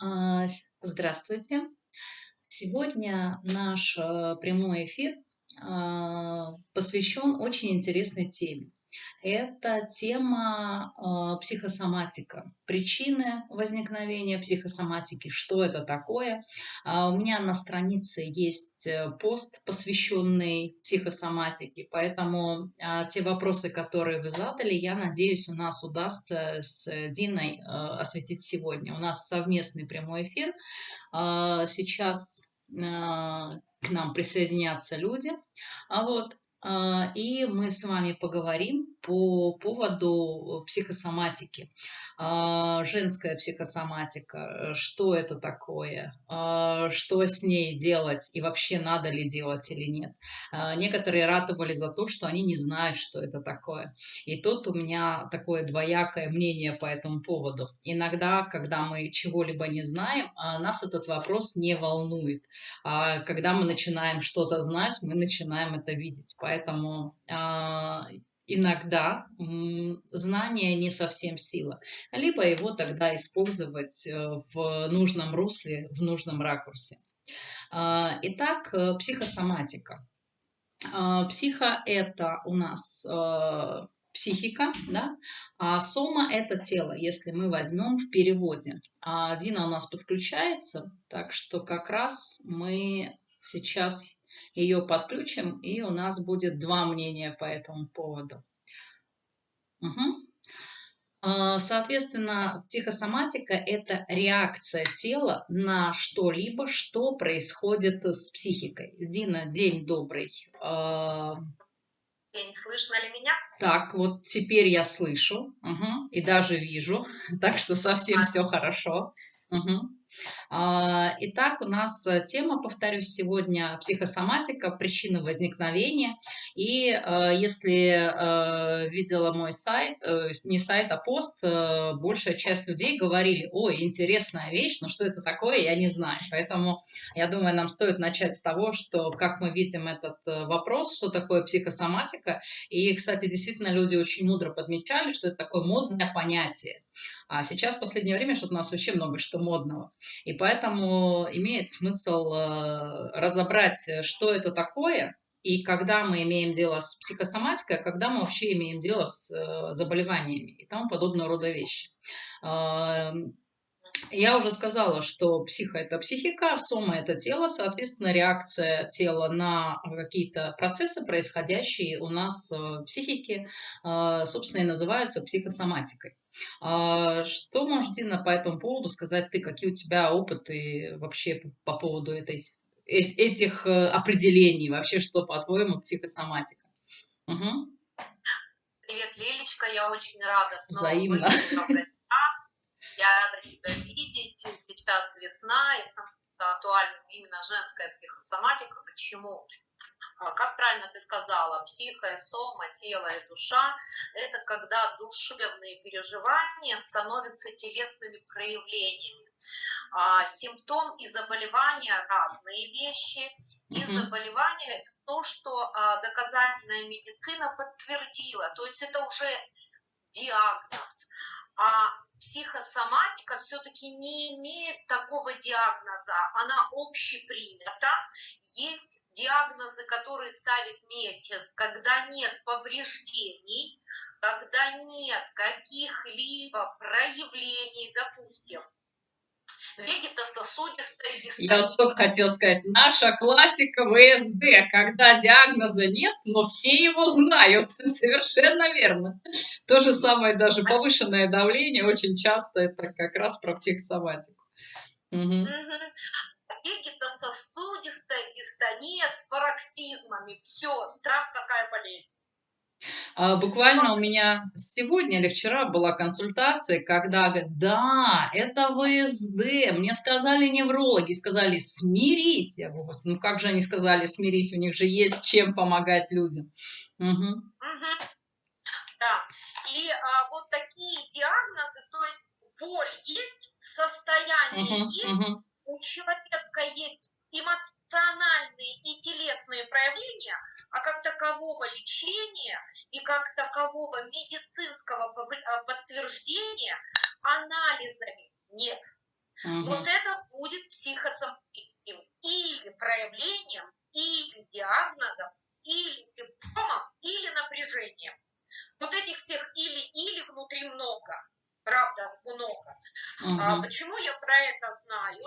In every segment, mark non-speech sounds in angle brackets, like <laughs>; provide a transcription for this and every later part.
А, Здравствуйте. Сегодня наш э, прямой эфир а, посвящен очень интересной теме. Это тема э, психосоматика, причины возникновения психосоматики, что это такое. А у меня на странице есть э, пост, посвященный психосоматике, поэтому а, те вопросы, которые вы задали, я надеюсь, у нас удастся с Диной э, осветить сегодня. У нас совместный прямой эфир. А, сейчас к нам присоединятся люди. А вот и мы с вами поговорим по поводу психосоматики. А, женская психосоматика, что это такое, а, что с ней делать и вообще надо ли делать или нет. Некоторые ратовали за то, что они не знают, что это такое. И тут у меня такое двоякое мнение по этому поводу. Иногда, когда мы чего-либо не знаем, нас этот вопрос не волнует. Когда мы начинаем что-то знать, мы начинаем это видеть. Поэтому а, иногда знание не совсем сила, либо его тогда использовать э, в нужном русле, в нужном ракурсе. А, итак, э, психосоматика. А, психо – это у нас э, психика, да, а сома – это тело, если мы возьмем в переводе. А Дина у нас подключается, так что как раз мы сейчас ее подключим, и у нас будет два мнения по этому поводу. Угу. Соответственно, психосоматика – это реакция тела на что-либо, что происходит с психикой. Дина, день добрый. А, день, слышно ли меня? Так, вот теперь я слышу угу, и даже вижу, <laughs> так что совсем а. все хорошо. Угу. Итак, у нас э, тема, повторюсь, сегодня психосоматика, причины возникновения. И э, если э, видела мой сайт, не сайт, а пост, большая часть людей говорили, ой, интересная вещь, но что это такое, я не знаю. Поэтому я думаю, нам стоит начать с того, что как мы видим этот вопрос, что такое психосоматика. И, кстати, действительно люди очень мудро подмечали, что это такое модное понятие. А сейчас в последнее время что-то у нас вообще много что модного. И поэтому имеет смысл э, разобрать, что это такое, и когда мы имеем дело с психосоматикой, а когда мы вообще имеем дело с э, заболеваниями и тому подобного рода вещи. Я уже сказала, что психа – это психика, сома – это тело, соответственно, реакция тела на какие-то процессы, происходящие у нас в психике, э, собственно, и называются психосоматикой. А что можешь, Дина, по этому поводу сказать ты? Какие у тебя опыты вообще по поводу этой, э, этих э, определений? Вообще, что, по-твоему, психосоматика? Угу. Привет, Лилечка, я очень рада снова Взаимно. Я рада тебя видеть. Сейчас весна, и актуальна именно женская психосоматика. Почему? А, как правильно ты сказала, психо, сома, тело и душа – это когда душевные переживания становятся телесными проявлениями. А, симптом и заболевания – разные вещи. И заболевание – это то, что а, доказательная медицина подтвердила. То есть это уже диагноз. А психосоматика все-таки не имеет такого диагноза, она общепринята. Есть диагнозы, которые ставит медик, когда нет повреждений, когда нет каких-либо проявлений, допустим, вегетососудистой дистония. Я вот только хотел сказать, наша классика ВСД, когда диагноза нет, но все его знают. <laughs> Совершенно верно. То же самое, даже повышенное давление, очень часто это как раз про психосоматику. Угу. Вегетососудистая дистония с пароксизмами. Все, страх какая болезнь. А, буквально у меня сегодня или вчера была консультация, когда говорят, да, это ВСД, мне сказали неврологи, сказали, смирись. Я говорю, ну как же они сказали, смирись, у них же есть чем помогать людям. Угу. Угу. Да, и а, вот такие диагнозы, то есть боль есть, состояние угу, есть, угу. у человека есть эмоциональные и телесные проявления, а как такового лечения и как такового медицинского а, подтверждения анализами нет. Угу. Вот это будет психосоматическим или проявлением, или диагнозом, или симптомом, или напряжением. Вот этих всех или-или внутри много. Правда, много. Угу. А, почему я про это знаю?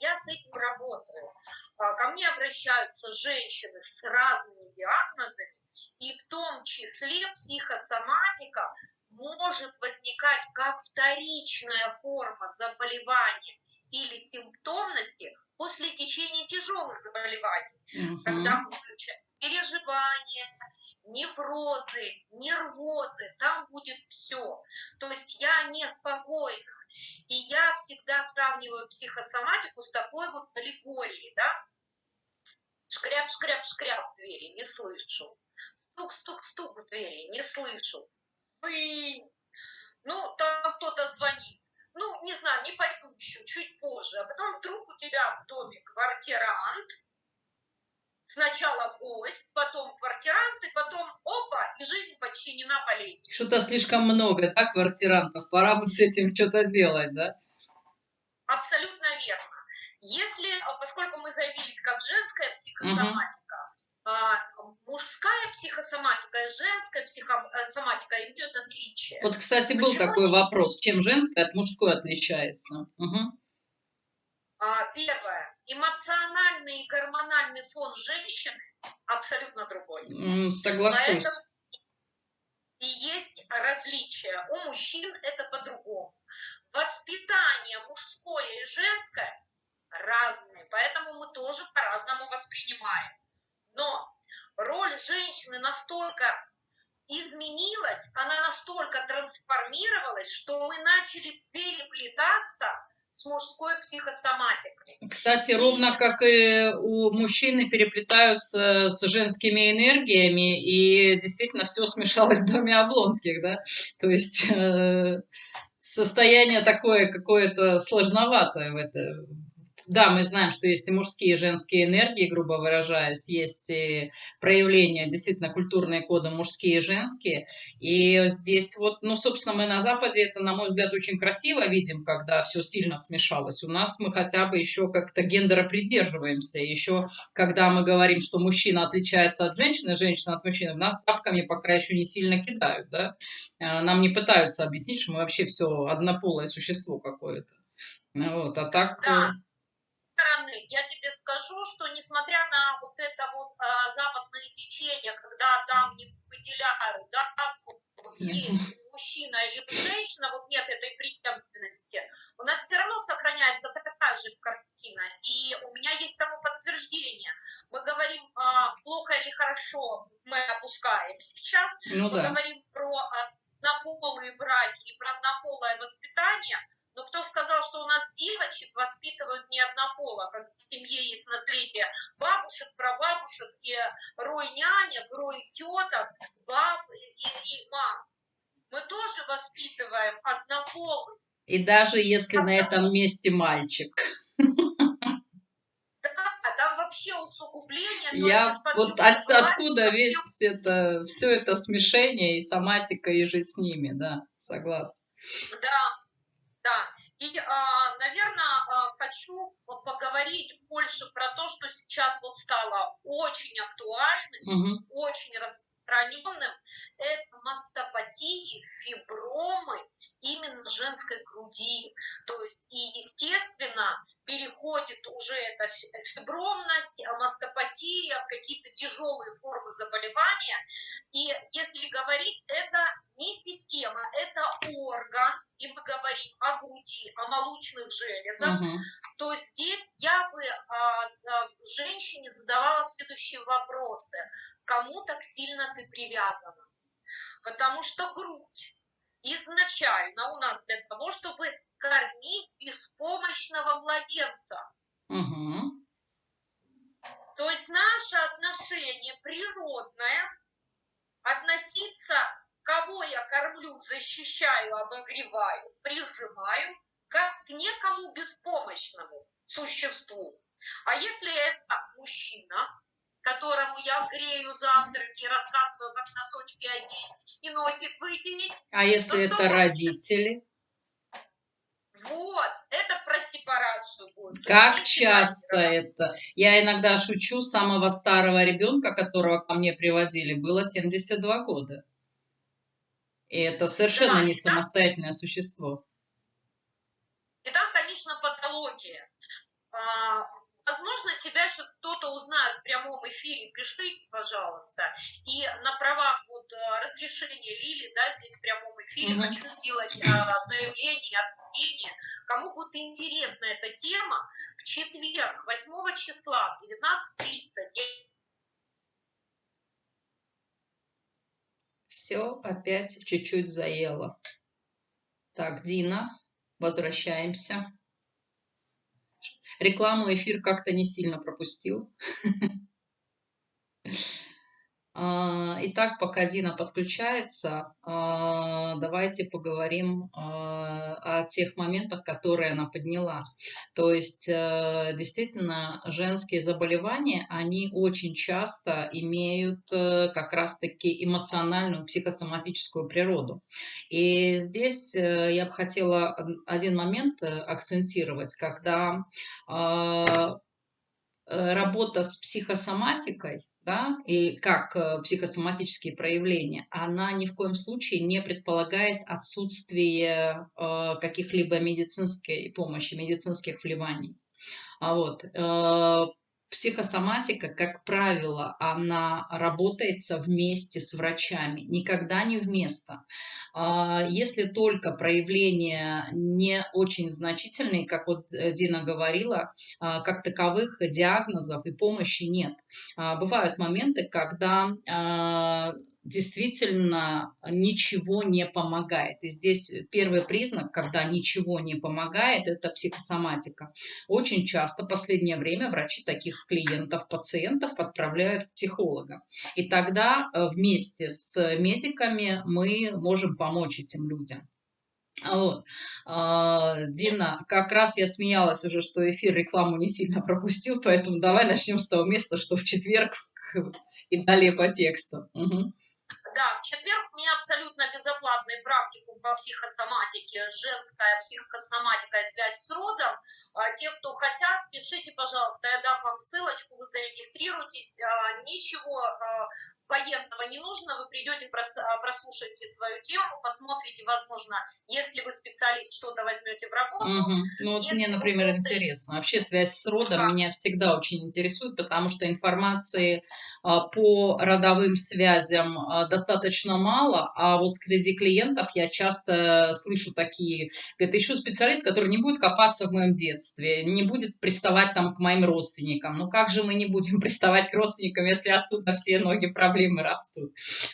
Я с этим работаю. А, ко мне обращаются женщины с разными диагнозами, и в том числе психосоматика может возникать как вторичная форма заболевания или симптомности после течения тяжелых заболеваний, угу. когда мы включаем переживания, неврозы, нервозы, там будет все. То есть я неспокойна. И я всегда сравниваю психосоматику с такой вот аллегорией, да? Шкряп, шкряп, шкряп в двери, не слышу. Стук, стук, стук в двери, не слышу. Вы... Ну, там кто-то звонит. Ну, не знаю, не пойду еще, чуть позже. А потом вдруг у тебя в доме квартирант, сначала гость, потом квартирант, и потом опа, и жизнь подчинена болезни. Что-то слишком много, да, квартирантов? Пора бы с этим что-то делать, да? Абсолютно верно. Если, поскольку мы заявились как женская психосоматика, угу. мужская психосоматика и женская психосоматика имеют отличие. Вот, кстати, был Почему? такой вопрос, чем женская от мужской отличается? Угу. Первое эмоциональный и гормональный фон женщины абсолютно другой. Соглашусь. Поэтому и есть различия. У мужчин это по-другому. Воспитание мужское и женское разные, поэтому мы тоже по-разному воспринимаем. Но роль женщины настолько изменилась, она настолько трансформировалась, что мы начали переплетаться с мужской психосоматикой. Кстати, ровно как и у мужчины переплетаются с женскими энергиями, и действительно все смешалось в доме Облонских, да? То есть э, состояние такое какое-то сложноватое в, это, да, мы знаем, что есть и мужские, и женские энергии, грубо выражаясь, есть и проявления, действительно, культурные коды мужские и женские. И здесь вот, ну, собственно, мы на Западе это, на мой взгляд, очень красиво видим, когда все сильно смешалось. У нас мы хотя бы еще как-то гендера придерживаемся. Еще когда мы говорим, что мужчина отличается от женщины, женщина от мужчины, нас тапками пока еще не сильно кидают, да. Э, нам не пытаются объяснить, что мы вообще все однополое существо какое-то. Вот, а так... Да стороны, я тебе скажу, что несмотря на вот это вот а, западное течение, когда там не выделяют, да, есть мужчина или женщина, вот нет этой преемственности, у нас все равно сохраняется такая же картина. И у меня есть тому подтверждение. Мы говорим а, плохо или хорошо, мы опускаем сейчас. Ну, мы да. говорим про а, однополые браки и про однополое воспитание – но кто сказал, что у нас девочек воспитывают не однополо, как в семье есть наследие бабушек, прабабушек и рой нянек, рой теток, баб и, и мам. Мы тоже воспитываем однополых. И даже если на этом месте мальчик. Да, там вообще усугубление. Я вот от, откуда весь это, все это смешение и соматика, и же с ними, да, согласна. Да. И, а, наверное, а, хочу поговорить больше про то, что сейчас вот стало очень актуальным, угу. очень распространенным. Это мастопатии, фибромы именно женской груди. То есть, и, естественно, переходит уже эта фибромность, мастопатия, какие-то тяжелые формы заболевания. И если говорить, это не система, это орган, и мы говорим о груди, о молочных железах, угу. то здесь я бы а, а, женщине задавала следующие вопросы. Кому так сильно ты привязана? Потому что грудь изначально у нас для того, чтобы кормить беспомощного младенца. Угу. То есть наше отношение природное относиться, кого я кормлю, защищаю, обогреваю, прижимаю, как к некому беспомощному существу. А если это мужчина, которому я грею завтраки, рассказываю, как носочки одеть и носик вытереть. А если это родители? Вот, это про себя возраст. Как часто это? Я иногда шучу, самого старого ребенка, которого ко мне приводили, было 72 года. И это совершенно да, не самостоятельное существо. И там, конечно, патология. А, возможно, себя в прямом эфире, пишите, пожалуйста. И на правах вот э, разрешения Лили, да, здесь в прямом эфире угу. хочу сделать а, заявление, объявление. Кому будет интересна эта тема, в четверг, 8 числа, в 19.30 Все опять чуть-чуть заело. Так, Дина, возвращаемся. Рекламу эфир как-то не сильно пропустил. <laughs> А, итак, пока Дина подключается, а, давайте поговорим а, о тех моментах, которые она подняла. То есть, э, действительно, женские заболевания, они очень часто имеют э, как раз-таки эмоциональную, психосоматическую природу. И здесь э, я бы хотела один момент акцентировать, когда работа с психосоматикой, да, и как э, психосоматические проявления, она ни в коем случае не предполагает отсутствие э, каких-либо медицинской помощи, медицинских вливаний. А вот, э, психосоматика, как правило, она работается вместе с врачами, никогда не вместо. А, если только проявления не очень значительные, как вот э, Дина говорила, а, как таковых диагнозов и помощи нет. А, бывают моменты, когда действительно ничего не помогает. И здесь первый признак, когда ничего не помогает, это психосоматика. Очень часто в последнее время врачи таких клиентов, пациентов отправляют к психологам. И тогда э, вместе с медиками мы можем помочь этим людям. Вот. А, Дина, как раз я смеялась уже, что эфир рекламу не сильно пропустил, поэтому давай начнем с того места, что в четверг и далее по тексту. Угу. Да, в четверг у меня абсолютно безоплатный практикум по психосоматике, женская психосоматика и связь с родом. А, те, кто хотят, пишите, пожалуйста, я дам вам ссылочку, вы зарегистрируйтесь. А, ничего а, военного не нужно, вы придете, а, прослушаете свою тему, посмотрите, возможно, если вы специалист, что-то возьмете в работу. Угу. Ну вот мне, например, просто... интересно. Вообще связь с родом да. меня всегда очень интересует, потому что информации а, по родовым связям а, достаточно мало, а вот среди клиентов я часто слышу такие, это еще специалист, который не будет копаться в моем детстве, не будет приставать там к моим родственникам. Ну как же мы не будем <laughs> приставать к родственникам, если оттуда все ноги проблемы проблемы растут.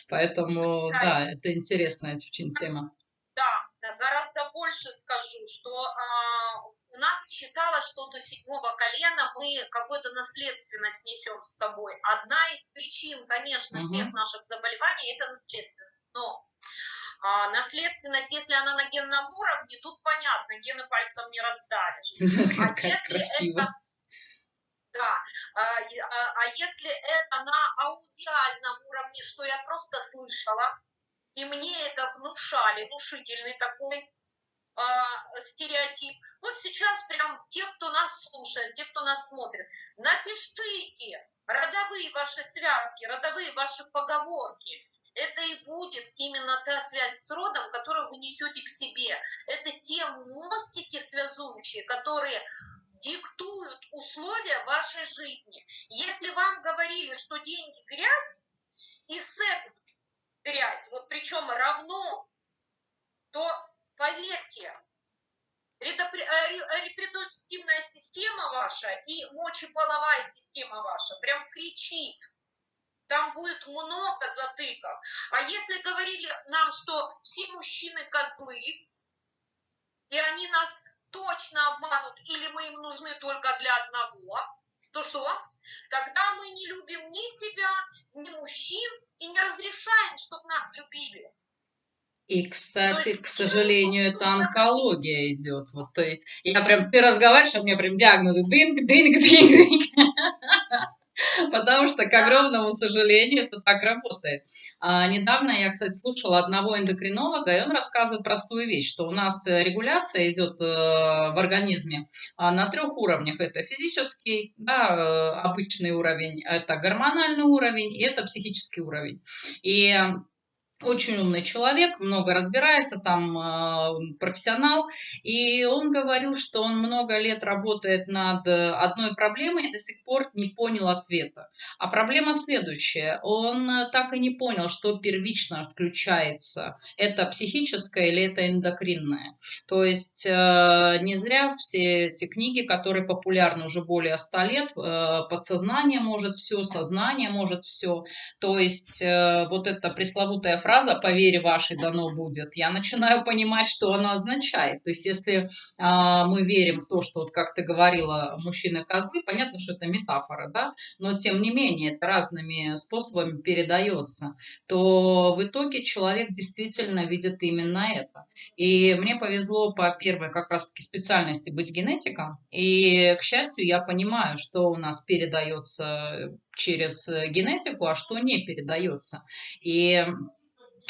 Поэтому, да, это интересная очень тема. Да, да, гораздо больше скажу, что а, у нас считалось, что до седьмого колена мы какую-то наследственность несем с собой. Одна из причин, конечно, угу. всех наших заболеваний – это наследственность. Но а, наследственность, если она на генном уровне, тут понятно, гены пальцем не раздавишь. <laughs> А если красиво. это да. А, а, а если это на аудиальном уровне, что я просто слышала, и мне это внушали, внушительный такой а, стереотип. Вот сейчас прям те, кто нас слушает, те, кто нас смотрит, напишите родовые ваши связки, родовые ваши поговорки. Это и будет именно та связь с родом, которую вы несете к себе. Это те мостики связующие, которые диктуют условия вашей жизни. Если вам говорили, что деньги грязь и секс грязь, вот причем равно, то поверьте, э, репродуктивная система ваша и мочеполовая система ваша прям кричит. Там будет много затыков. А если говорили нам, что все мужчины козлы, и они нас точно обманут или мы им нужны только для одного, то что? Тогда мы не любим ни себя, ни мужчин и не разрешаем, чтобы нас любили. И, кстати, есть, к сожалению, это онкология идет. Вот ты, я прям, ты разговариваешь, а у меня прям диагнозы дынг, дынг, дынг, дынг. <laughs> Потому что, к огромному сожалению, это так работает. А, недавно я, кстати, слушала одного эндокринолога, и он рассказывает простую вещь, что у нас э, регуляция идет э, в организме а, на трех уровнях. Это физический, да, э, обычный уровень, это гормональный уровень и это психический уровень. И очень умный человек, много разбирается, там э, профессионал, и он говорил, что он много лет работает над одной проблемой и до сих пор не понял ответа. А проблема следующая, он так и не понял, что первично включается, это психическое или это эндокринное. То есть э, не зря все эти книги, которые популярны уже более 100 лет, э, подсознание может все, сознание может все, то есть э, вот эта пресловутая фраза «по вере вашей дано будет», я начинаю понимать, что она означает. То есть если а, мы верим в то, что, вот как ты говорила, мужчины-козлы, понятно, что это метафора, да, но тем не менее это разными способами передается, то в итоге человек действительно видит именно это. И мне повезло по первой как раз-таки специальности быть генетиком, и, к счастью, я понимаю, что у нас передается через генетику, а что не передается. И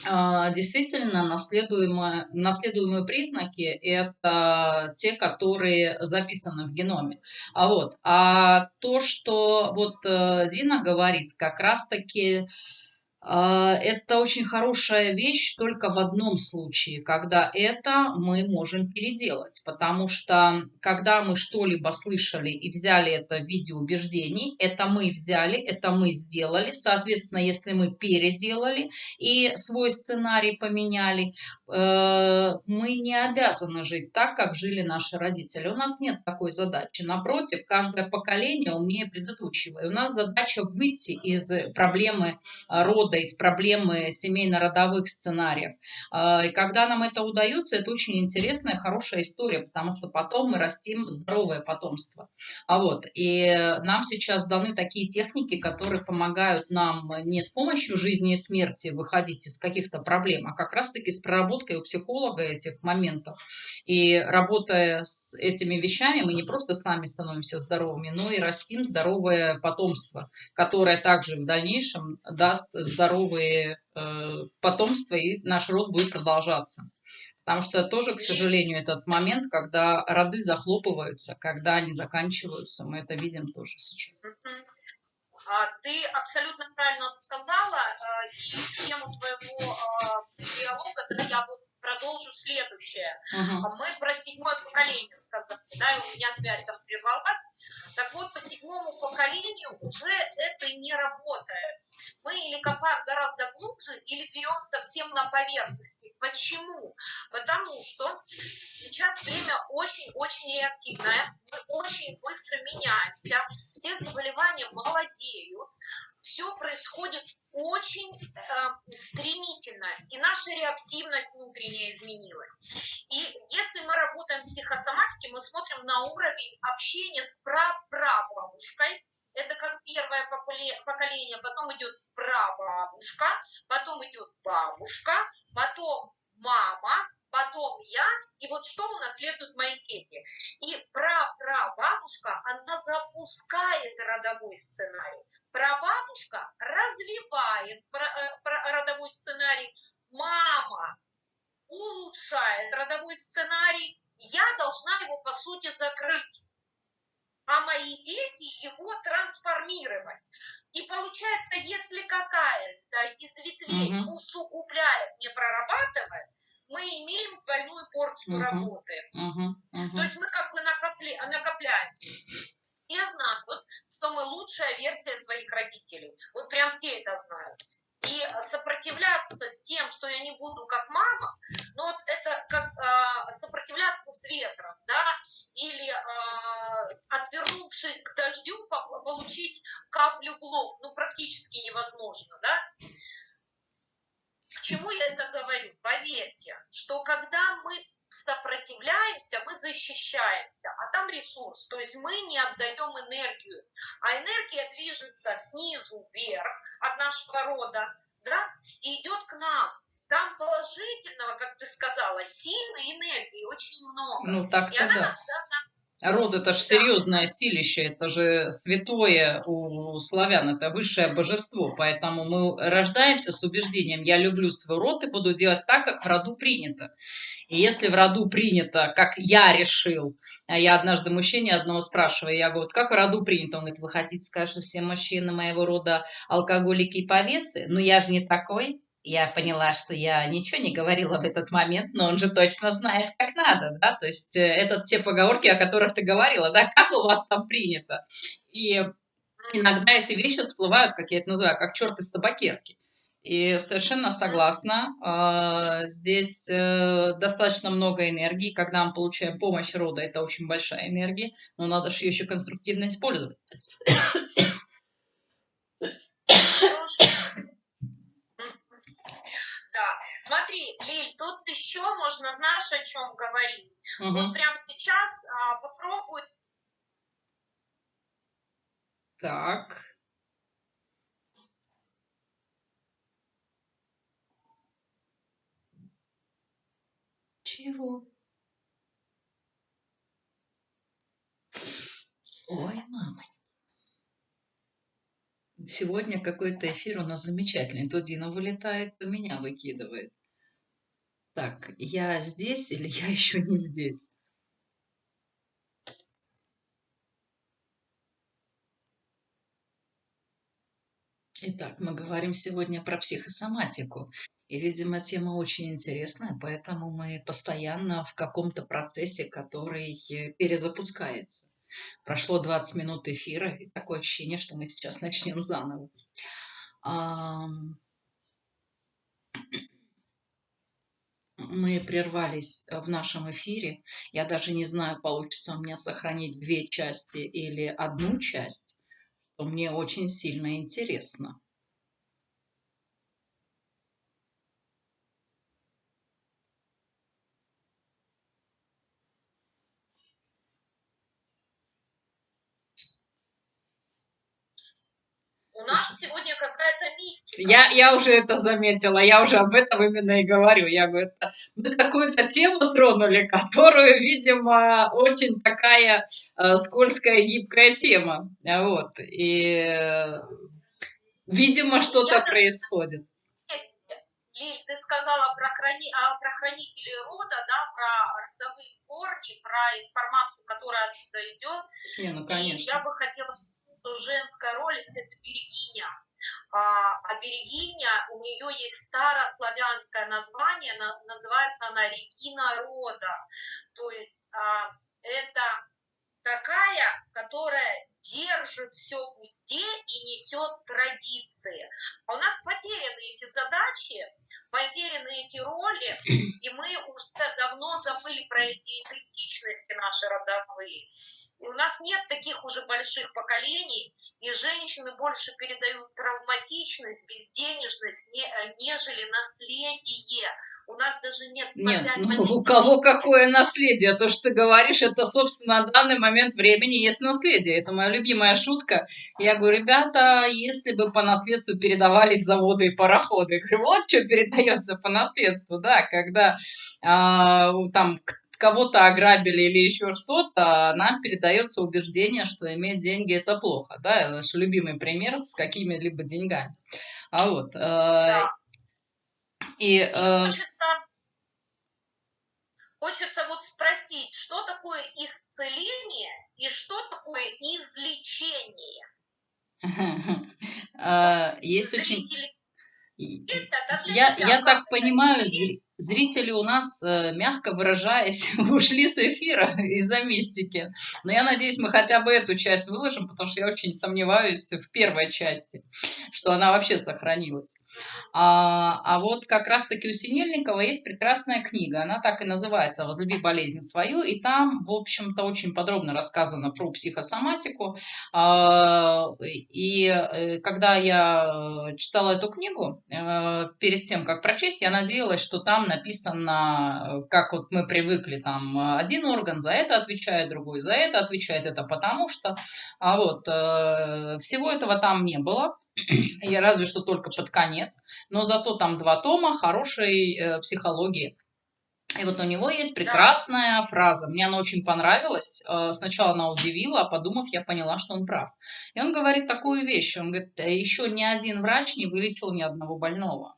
действительно наследуемые, наследуемые признаки – это те, которые записаны в геноме. А, вот. а то, что вот э, Дина говорит, как раз-таки а, это очень хорошая вещь только в одном случае, когда это мы можем переделать. Потому что когда мы что-либо слышали и взяли это в виде убеждений, это мы взяли, это мы сделали. Соответственно, если мы переделали и свой сценарий поменяли, э, мы не обязаны жить так, как жили наши родители. У нас нет такой задачи. Напротив, каждое поколение умнее предыдущего. И у нас задача выйти из проблемы рода рода, из проблемы семейно-родовых сценариев. А, и когда нам это удается, это очень интересная, хорошая история, потому что потом мы растим здоровое потомство. А вот, и нам сейчас даны такие техники, которые помогают нам не с помощью жизни и смерти выходить из каких-то проблем, а как раз-таки с проработкой у психолога этих моментов. И работая с этими вещами, мы не просто сами становимся здоровыми, но и растим здоровое потомство, которое также в дальнейшем даст здоровье здоровые э, потомство, и наш род будет продолжаться. Потому что тоже, к сожалению, этот момент, когда роды захлопываются, когда они заканчиваются, мы это видим тоже сейчас. А, ты абсолютно правильно сказала, э, и тему твоего э, диалога да, я вот продолжу следующее. Uh-huh. Мы про седьмое поколение сказали, да, и у меня связь там прервалась. Так вот, по седьмому поколению уже это не работает. Мы или копаем гораздо глубже, или берем совсем на поверхности. Почему? Потому что сейчас время очень-очень реактивное, мы очень быстро меняемся, все заболевания молодеют, все происходит очень э, стремительно, и наша реактивность внутренняя изменилась. И если мы работаем в психосоматике, мы смотрим на уровень общения с прапрабабушкой, это как первое поколение, потом идет прабабушка, потом идет бабушка, потом мама, потом я, и вот что унаследуют мои дети. И прапрабабушка, она запускает родовой сценарий. Прабабушка развивает э, родовой сценарий. Мама улучшает родовой сценарий. Я должна его, по сути, закрыть. А мои дети его трансформировать. И получается, если какая-то из ветвей угу. усугубляет, не прорабатывает, мы имеем двойную порцию угу. работы. Угу. Угу. То есть мы как бы накопли, накопляем. Я знаю, вот, что мы лучшая версия своих родителей. Вот прям все это знают. И сопротивляться с тем, что я не буду как мама, ну вот это как э, сопротивляться с ветром, да, или э, отвернувшись к дождю, получить каплю в лоб, ну практически невозможно, да. К чему я это говорю? Поверьте, что когда мы сопротивляемся, мы защищаемся, а там ресурс, то есть мы не отдаем энергию, а энергия движется снизу вверх от нашего рода, да, и идет к нам. Там положительного, как ты сказала, силы, энергии очень много. Ну, так-то и она да. Нас, Род это же серьезное силище, это же святое у славян, это высшее божество. Поэтому мы рождаемся с убеждением, я люблю свой род и буду делать так, как в роду принято. И если в роду принято, как я решил, а я однажды мужчине одного спрашиваю, я говорю, как в роду принято? Он говорит, вы хотите сказать, что все мужчины моего рода алкоголики и повесы? Ну я же не такой я поняла, что я ничего не говорила в этот момент, но он же точно знает, как надо, да, то есть э, это те поговорки, о которых ты говорила, да, как у вас там принято. И иногда эти вещи всплывают, как я это называю, как черт из табакерки. И совершенно согласна, а, здесь э, достаточно много энергии, когда мы получаем помощь рода, это очень большая энергия, но надо же ее еще конструктивно использовать. Смотри, Лиль, тут еще можно, знаешь, о чем говорить? Угу. Вот прямо сейчас а, попробуй. Так. Чего? Ой, мама. Сегодня какой-то эфир у нас замечательный. То Дина вылетает, то меня выкидывает. Так, я здесь или я <laughs> еще не здесь? Итак, мы говорим сегодня про психосоматику. И, видимо, тема очень интересная, поэтому мы постоянно в каком-то процессе, который э, перезапускается. Прошло 20 минут эфира, и такое ощущение, что мы сейчас начнем заново мы прервались э, в нашем эфире. Я даже не знаю, получится у меня сохранить две части или одну часть. Мне очень сильно интересно. У нас сегодня какая-то мистика. Я, я уже это заметила, я уже об этом именно и говорю. Я говорю, мы какую-то тему тронули, которую, видимо, очень такая э, скользкая, гибкая тема. Вот. И, э, видимо, что-то происходит. Лиль, ты сказала про, храни... а, про хранителей рода, да, про родовые корни, про информацию, которая оттуда идет. Не, ну, конечно. И я бы хотела что женская роль – это берегиня. А, а берегиня, у нее есть старославянское название, называется она Регина рода. То есть а, это такая, которая держит все в узде и несет традиции. А у нас потеряны эти задачи, потеряны эти роли, и мы уже давно забыли про эти идентичности наши родовые. И у нас нет таких уже больших поколений, и женщины больше передают травматичность, безденежность, не, э, нежели наследие. У нас даже нет... Нет, ну, у кого какое наследие? То, что ты говоришь, это, собственно, на данный момент времени есть наследие. Это моя любимая шутка. Я говорю, ребята, если бы по наследству передавались заводы и пароходы, я говорю, вот что передается по наследству, да, когда а, там кого-то ограбили или еще что-то, нам передается убеждение, что иметь деньги это плохо. Да? Это наш любимый пример с какими-либо деньгами. А вот. Э, да. И, э, хочется, хочется вот спросить, что такое исцеление и что такое излечение? <laughs> Э, есть очень... Я, я так понимаю, зрители у нас, э, мягко выражаясь, <laughs> ушли с эфира из-за мистики. Но я надеюсь, мы хотя бы эту часть выложим, потому что я очень сомневаюсь в первой части, что она вообще сохранилась. А, а вот как раз-таки у Синельникова есть прекрасная книга, она так и называется «Возлюби болезнь свою», и там, в общем-то, очень подробно рассказано про психосоматику. А, и э, когда я читала эту книгу, э, перед тем, как прочесть, я надеялась, что там написано, как вот мы привыкли, там один орган за это отвечает, другой за это отвечает, это потому что. А вот э, всего этого там не было. <clears throat> Я разве что только под конец, но зато там два тома хорошей э, психологии И вот у него есть прекрасная да. фраза. Мне она очень понравилась. Э, сначала она удивила, а подумав, я поняла, что он прав. И он говорит такую вещь. Он говорит, еще ни один врач не вылечил ни одного больного.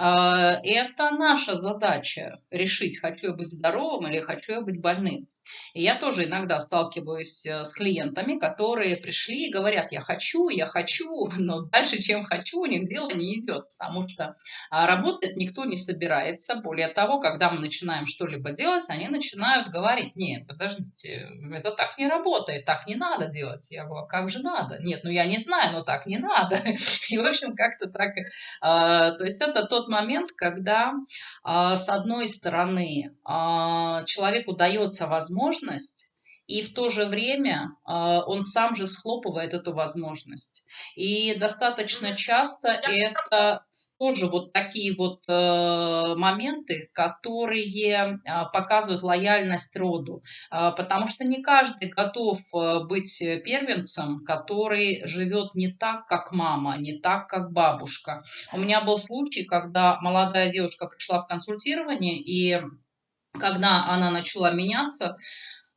Э, это наша задача решить, хочу я быть здоровым или хочу я быть больным. И я тоже иногда сталкиваюсь э, с клиентами, которые пришли и говорят, я хочу, я хочу, <laughs> но дальше, чем хочу, у них дело не идет, потому что а, работать никто не собирается. Более того, когда мы начинаем что-либо делать, они начинают говорить, нет, подождите, это так не работает, так не надо делать. Я говорю, а как же надо? Нет, ну я не знаю, но так не надо. <laughs> И, в общем, как-то так. А, то есть это тот момент, когда, с одной стороны, человеку дается возможность возможность, и в то же время э, он сам же схлопывает эту возможность. И достаточно часто это тоже вот такие вот э, моменты, которые э, показывают лояльность роду, э, потому что не каждый готов э, быть первенцем, который живет не так, как мама, не так, как бабушка. У меня был случай, когда молодая девушка пришла в консультирование, и когда она начала меняться,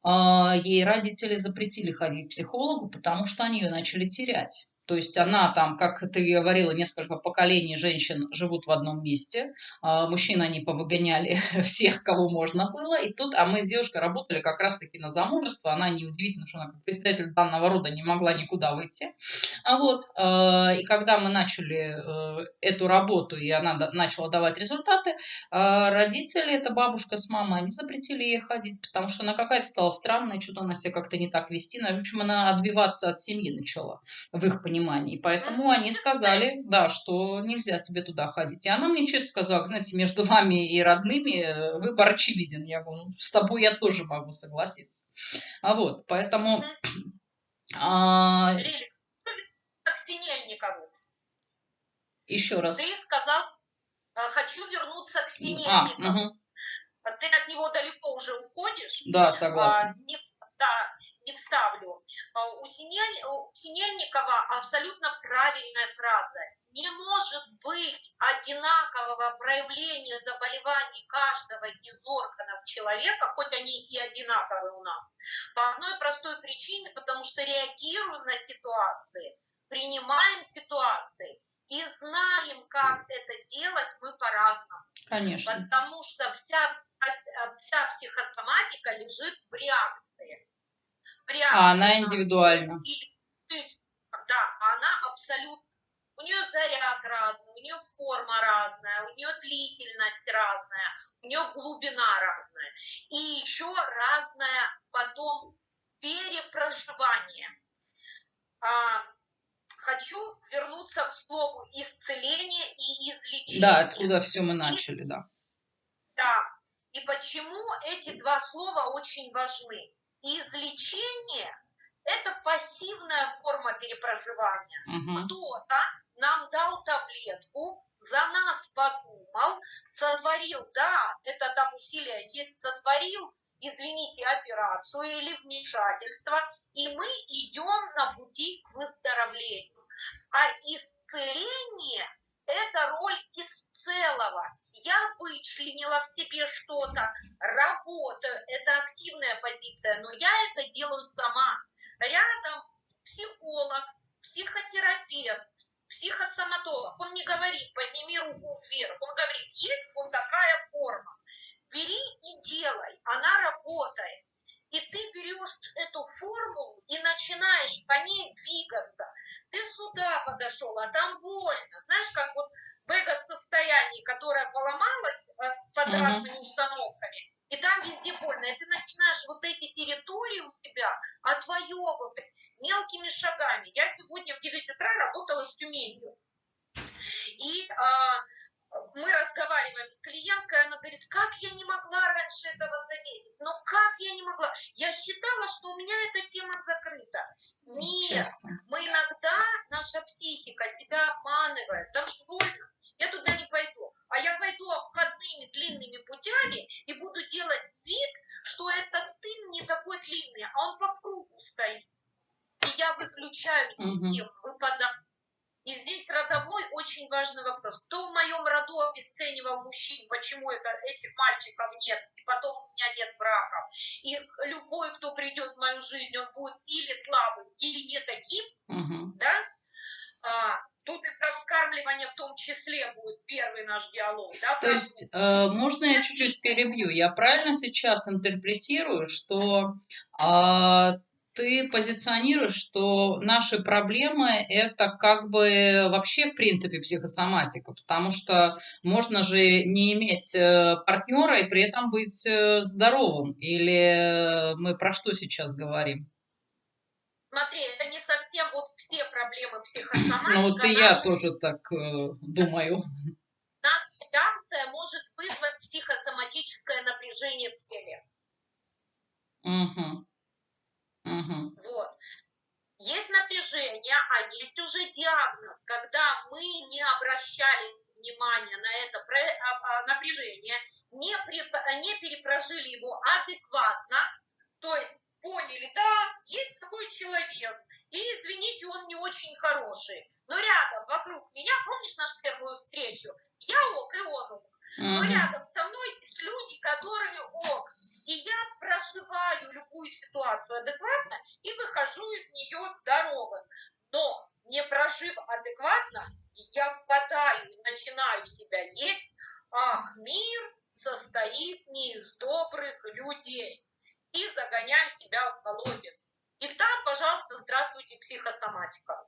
а, ей родители запретили ходить к психологу, потому что они ее начали терять. То есть она там, как ты говорила, несколько поколений женщин живут в одном месте. А, мужчин они повыгоняли <laughs> всех, кого можно было. И тут, а мы с девушкой работали как раз-таки на замужество. Она неудивительно, что она как представитель данного рода не могла никуда выйти. А вот, а, и когда мы начали э, эту работу, и она начала давать результаты, родители, это бабушка с мамой, они запретили ей ходить, потому что она какая-то стала странная, что-то она себя как-то не так вести. В общем, она отбиваться от семьи начала в их понимании понимании. Поэтому они сказали, да, что нельзя тебе туда ходить. И она мне честно сказала, знаете, между <laughs> вами и родными э, выбор очевиден. Я говорю, ну, с тобой я тоже могу согласиться. А вот, поэтому... <clears throat> А... Как Синельникову. Еще раз. Ты сказал, э, хочу вернуться к Синельникову. А, угу. Ты от него далеко уже уходишь. Да, согласна. А, не, да, не вставлю. А, у, Синель, у Синельникова абсолютно правильная фраза. Не может быть одинакового проявления заболеваний каждого из органов человека, хоть они и одинаковые у нас, по одной простой причине, потому что реагируем на ситуации, принимаем ситуации и знаем, как это делать мы по-разному. Конечно. Потому что вся, вся психосоматика лежит в реакции а она индивидуальна. да, она абсолютно. У нее заряд разный, у нее форма разная, у нее длительность разная, у нее глубина разная. И еще разное потом перепроживание. А, хочу вернуться к слову исцеление и излечение. Да, откуда все мы начали, да. Да. И почему эти два слова очень важны? Излечение – это пассивная форма перепроживания. Угу. Кто-то нам дал таблетку, за нас подумал, сотворил, да, это там усилия есть, сотворил, извините, операцию или вмешательство, и мы идем на пути к выздоровлению. А исцеление – это роль из целого я вычленила в себе что-то, работаю, это активная позиция, но я это делаю сама. Рядом психолог, психотерапевт, психосоматолог, он не говорит, подними руку вверх, он говорит, есть вот такая форма, бери и делай, она работает. И ты берешь эту формулу и начинаешь по ней двигаться. Ты сюда подошел, а там больно. Знаешь, как вот в эго-состоянии, которое поломалось э, под mm-hmm. разными установками, и там везде больно, и ты начинаешь вот эти территории у себя отвоевывать мелкими шагами. Я сегодня в 9 утра работала с Тюменью. И а, мы разговариваем с клиенткой, она говорит, как я не могла раньше этого заметить? Ну как я не могла? Я считала, что у меня эта тема закрыта. Нет, Честно. мы иногда, наша психика себя обманывает, там что больно я туда не пойду. А я пойду обходными длинными путями и буду делать вид, что этот дым не такой длинный, а он по кругу стоит. И я выключаю систему, выпадаю. И здесь родовой очень важный вопрос. Кто в моем роду обесценивал мужчин? Почему это этих мальчиков нет? И потом у меня нет браков. И любой, кто придет в мою жизнь, он будет или слабым, или не таким, угу. да? А, тут и про вскармливание в том числе будет первый наш диалог. Да, То есть, э, можно я чуть-чуть перебью? Я правильно сейчас интерпретирую, что э, ты позиционируешь, что наши проблемы – это как бы вообще, в принципе, психосоматика, потому что можно же не иметь э, партнера и при этом быть э, здоровым. Или мы про что сейчас говорим? Смотри, это не совсем вот все проблемы <clears throat> психосоматики. Ну вот и я тоже так э, думаю. Наша реакция может вызвать психосоматическое напряжение в теле. Угу. Угу. Вот. Есть напряжение, а есть уже диагноз, когда мы не обращали внимания на это а, а, напряжение, не, при, не перепрожили его адекватно, то есть поняли, да, есть такой человек, и, извините, он не очень хороший, но рядом, вокруг меня, помнишь нашу первую встречу, я ок, и он ок, но рядом со мной есть люди, которые ок, и я проживаю любую ситуацию адекватно и выхожу из нее здоровым. Но не прожив адекватно, я впадаю и начинаю себя есть. Ах, мир состоит не из добрых людей. И загоняю себя в колодец. И там, пожалуйста, здравствуйте, психосоматика.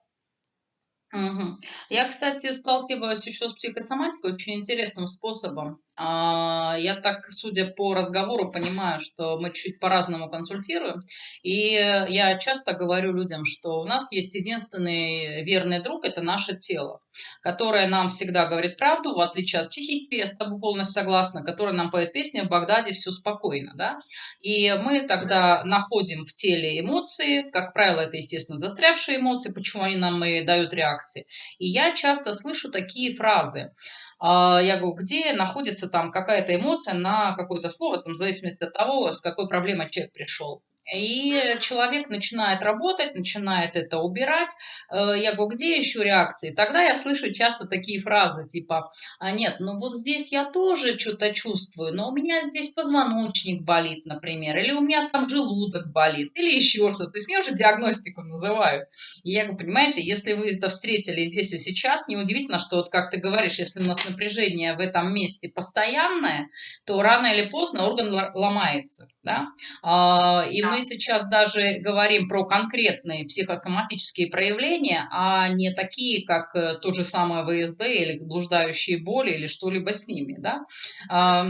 Угу. Я, кстати, сталкиваюсь еще с психосоматикой очень интересным способом. А, я так, судя по разговору, понимаю, что мы чуть по-разному консультируем. И я часто говорю людям, что у нас есть единственный верный друг – это наше тело, которое нам всегда говорит правду, в отличие от психики, я с тобой полностью согласна, которая нам поет песни «В Багдаде все спокойно». Да? И мы тогда находим в теле эмоции, как правило, это, естественно, застрявшие эмоции, почему они нам и дают реакции. И я часто слышу такие фразы – я говорю, где находится там какая-то эмоция на какое-то слово, там, в зависимости от того, с какой проблемой человек пришел. И человек начинает работать, начинает это убирать. Э, я говорю, где еще реакции? Тогда я слышу часто такие фразы, типа, а нет, ну вот здесь я тоже что-то чувствую, но у меня здесь позвоночник болит, например, или у меня там желудок болит, или еще что-то. То есть мне уже диагностику называют. И я говорю, понимаете, если вы это встретили здесь и сейчас, неудивительно, что вот как ты говоришь, если у нас напряжение в этом месте постоянное, то рано или поздно орган ломается. Да? А, и мы мы сейчас даже говорим про конкретные психосоматические проявления, а не такие, как э, то же самое ВСД или блуждающие боли или что-либо с ними. Да? А,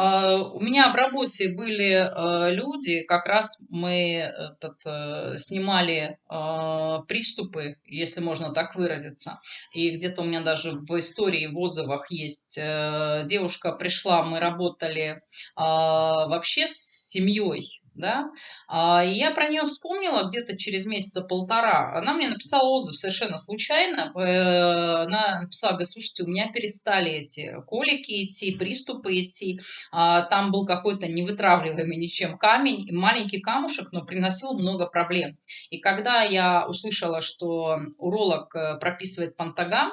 у меня в работе были э, люди, как раз мы этот, э, снимали э, приступы, если можно так выразиться. И где-то у меня даже в истории, в отзывах есть девушка пришла, мы работали вообще с семьей, да, а, и я про нее вспомнила где-то через месяца полтора. Она мне написала отзыв совершенно случайно. Э, она написала, говорит, слушайте, у меня перестали эти колики идти, приступы идти. А, там был какой-то невытравливаемый ничем камень, маленький камушек, но приносил много проблем. И когда я услышала, что уролог э, прописывает пантагам,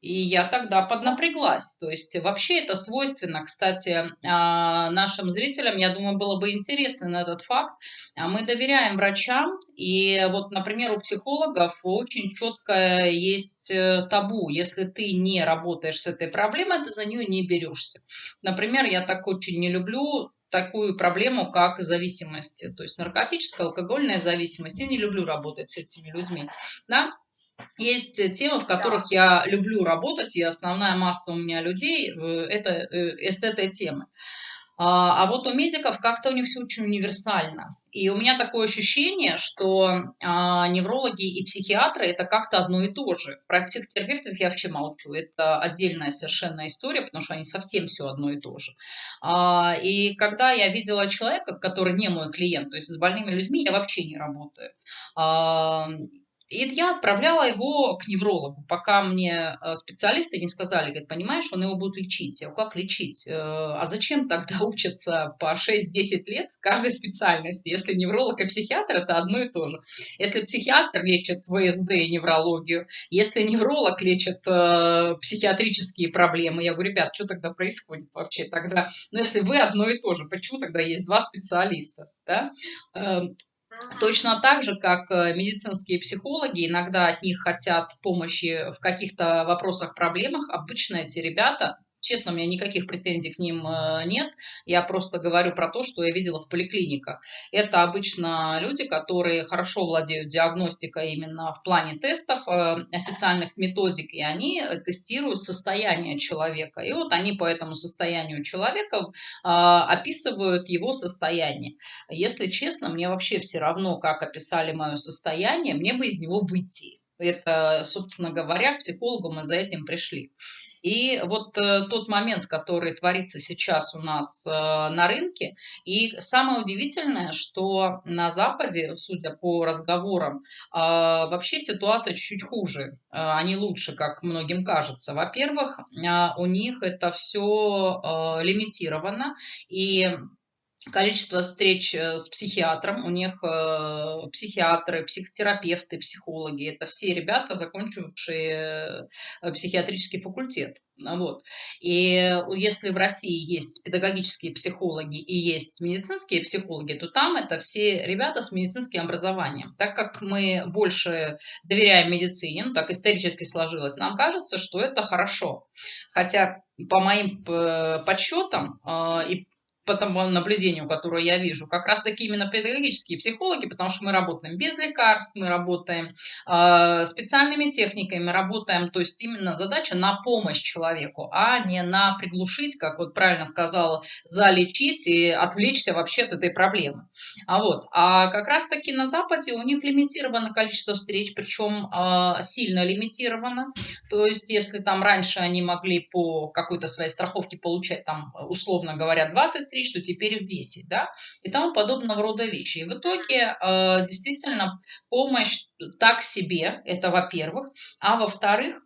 и я тогда поднапряглась. То есть вообще это свойственно, кстати, а, нашим зрителям, я думаю, было бы интересно на этот факт. А мы доверяем врачам, и вот, например, у психологов очень четко есть э, табу. Если ты не работаешь с этой проблемой, ты за нее не берешься. Например, я так очень не люблю такую проблему, как зависимость, то есть наркотическая, алкогольная зависимость. Я не люблю работать с этими людьми. Да? Есть темы, в которых да. я люблю работать, и основная масса у меня людей э, это э, с этой темы. А, а вот у медиков как-то у них все очень универсально. И у меня такое ощущение, что а, неврологи и психиатры это как-то одно и то же. Про психотерапевтов я вообще молчу. Это отдельная совершенно история, потому что они совсем все одно и то же. А, и когда я видела человека, который не мой клиент, то есть с больными людьми я вообще не работаю. А, И я отправляла его к неврологу, пока мне э, специалисты не сказали, говорят, понимаешь, он его будет лечить. Я говорю, как лечить? Э, а зачем тогда <laughs> учатся по 6-10 лет в каждой специальности, если невролог и психиатр это одно и то же? Если психиатр лечит ВСД и неврологию, если невролог лечит э, психиатрические проблемы, я говорю, ребят, что тогда происходит вообще тогда? Ну, если вы одно и то же, почему тогда есть два специалиста? Да? Точно так же, как э, медицинские психологи иногда от них хотят помощи в каких-то вопросах, проблемах, обычно эти ребята Честно, у меня никаких претензий к ним э, нет. Я просто говорю про то, что я видела в поликлиниках. Это обычно люди, которые хорошо владеют диагностикой именно в плане тестов, э, официальных методик, и они тестируют состояние человека. И вот они по этому состоянию человека э, описывают его состояние. Если честно, мне вообще все равно, как описали мое состояние, мне бы из него выйти. Это, собственно говоря, к психологу мы за этим пришли. И вот э, тот момент, который творится сейчас у нас э, на рынке, и самое удивительное, что на Западе, судя по разговорам, э, вообще ситуация чуть-чуть хуже, э, а не лучше, как многим кажется. Во-первых, э, у них это все лимитировано, и количество встреч э, с психиатром. У них э, психиатры, психотерапевты, психологи. Это все ребята, закончившие э, психиатрический факультет. Вот. И если в России есть педагогические психологи и есть медицинские психологи, то там это все ребята с медицинским образованием. Так как мы больше доверяем медицине, ну так исторически сложилось, нам кажется, что это хорошо. Хотя по моим подсчетам и по тому наблюдению, которое я вижу, как раз таки именно педагогические психологи, потому что мы работаем без лекарств, мы работаем э, специальными техниками, мы работаем, то есть именно задача на помощь человеку, а не на приглушить, как вот правильно сказала, залечить и отвлечься вообще от этой проблемы. А вот, а как раз таки на Западе у них лимитировано количество встреч, причем э, сильно лимитировано, то есть если там раньше они могли по какой-то своей страховке получать там, условно говоря, 20 встреч, что теперь в 10, да, и тому подобного рода вещи. И в итоге э, действительно помощь так себе, это во-первых, а во-вторых,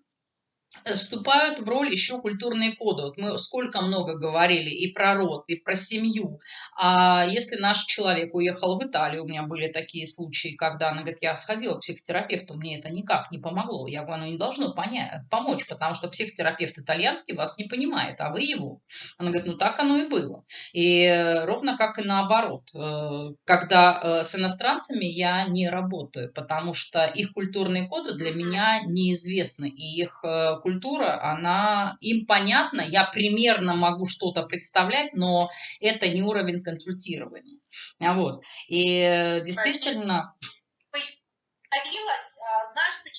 вступают в роль еще культурные коды. Вот мы сколько много говорили и про род, и про семью. А если наш человек уехал в Италию, у меня были такие случаи, когда она говорит, я сходила к психотерапевту, мне это никак не помогло. Я говорю, оно не должно понять, помочь, потому что психотерапевт итальянский вас не понимает, а вы его. Она говорит, ну так оно и было. И ровно как и наоборот. Э, когда э, с иностранцами я не работаю, потому что их культурные коды для меня неизвестны, и их культура, она им понятна, я примерно могу что-то представлять, но это не уровень консультирования. Вот. И э, действительно... Появилась,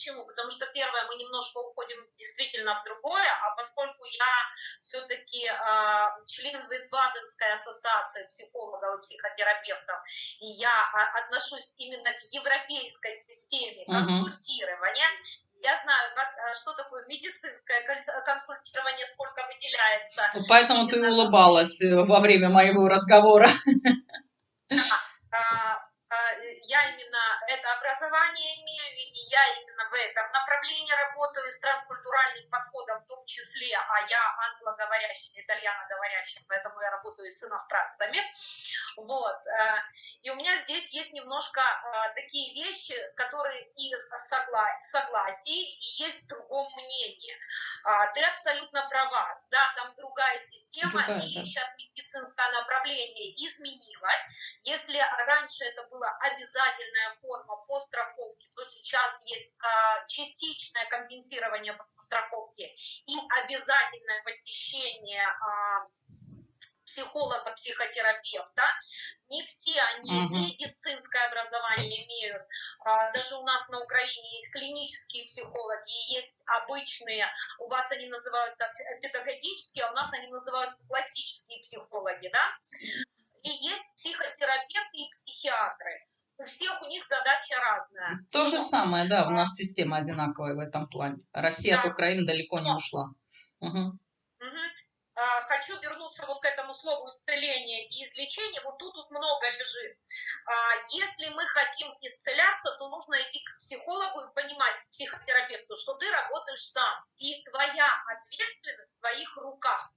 почему? Потому что первое, мы немножко уходим действительно в другое, а поскольку я все-таки э, член Висбаденской ассоциации психологов и психотерапевтов, и я а, отношусь именно к европейской системе консультирования, uh-huh я знаю, как, э, что такое медицинское консультирование, сколько выделяется. Поэтому ты улыбалась э, во время моего разговора. А, а, я именно это образование имею, и я именно в этом направлении работаю с транскультуральным подходом в том числе, а я англоговорящий, итальяноговорящий, поэтому я работаю с иностранцами. Вот. Э, и у меня здесь есть немножко э, такие вещи, которые и согла согласии, и есть в другом мнении. А, ты абсолютно права. Да, там другая система, другая, и да. сейчас медицинское направление изменилось. Если раньше это была обязательная форма по страховке, то сейчас есть а, частичное компенсирование по страховке и обязательное посещение а, психолога, психотерапевта. Не все они угу. медицинское образование имеют. А, даже у нас на Украине есть клинические психологи, есть обычные, у вас они называются педагогические, а у нас они называются классические психологи, да? И есть психотерапевты и психиатры. У всех у них задача разная. То же самое, да, у нас система одинаковая в этом плане. Россия да. от Украины далеко не ушла. Угу. А, хочу вернуться вот к этому слову исцеление и излечение. Вот тут, тут много лежит. А, если мы хотим исцеляться, то нужно идти к психологу и понимать, психотерапевту, что ты работаешь сам. И твоя ответственность в твоих руках.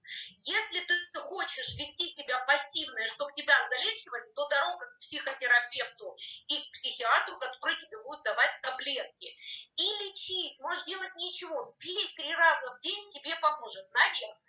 Если ты хочешь вести себя пассивно, чтобы тебя залечивали, то дорога к психотерапевту и к психиатру, который тебе будет давать таблетки. И лечись, можешь делать ничего, пей три раза в день, тебе поможет, наверное.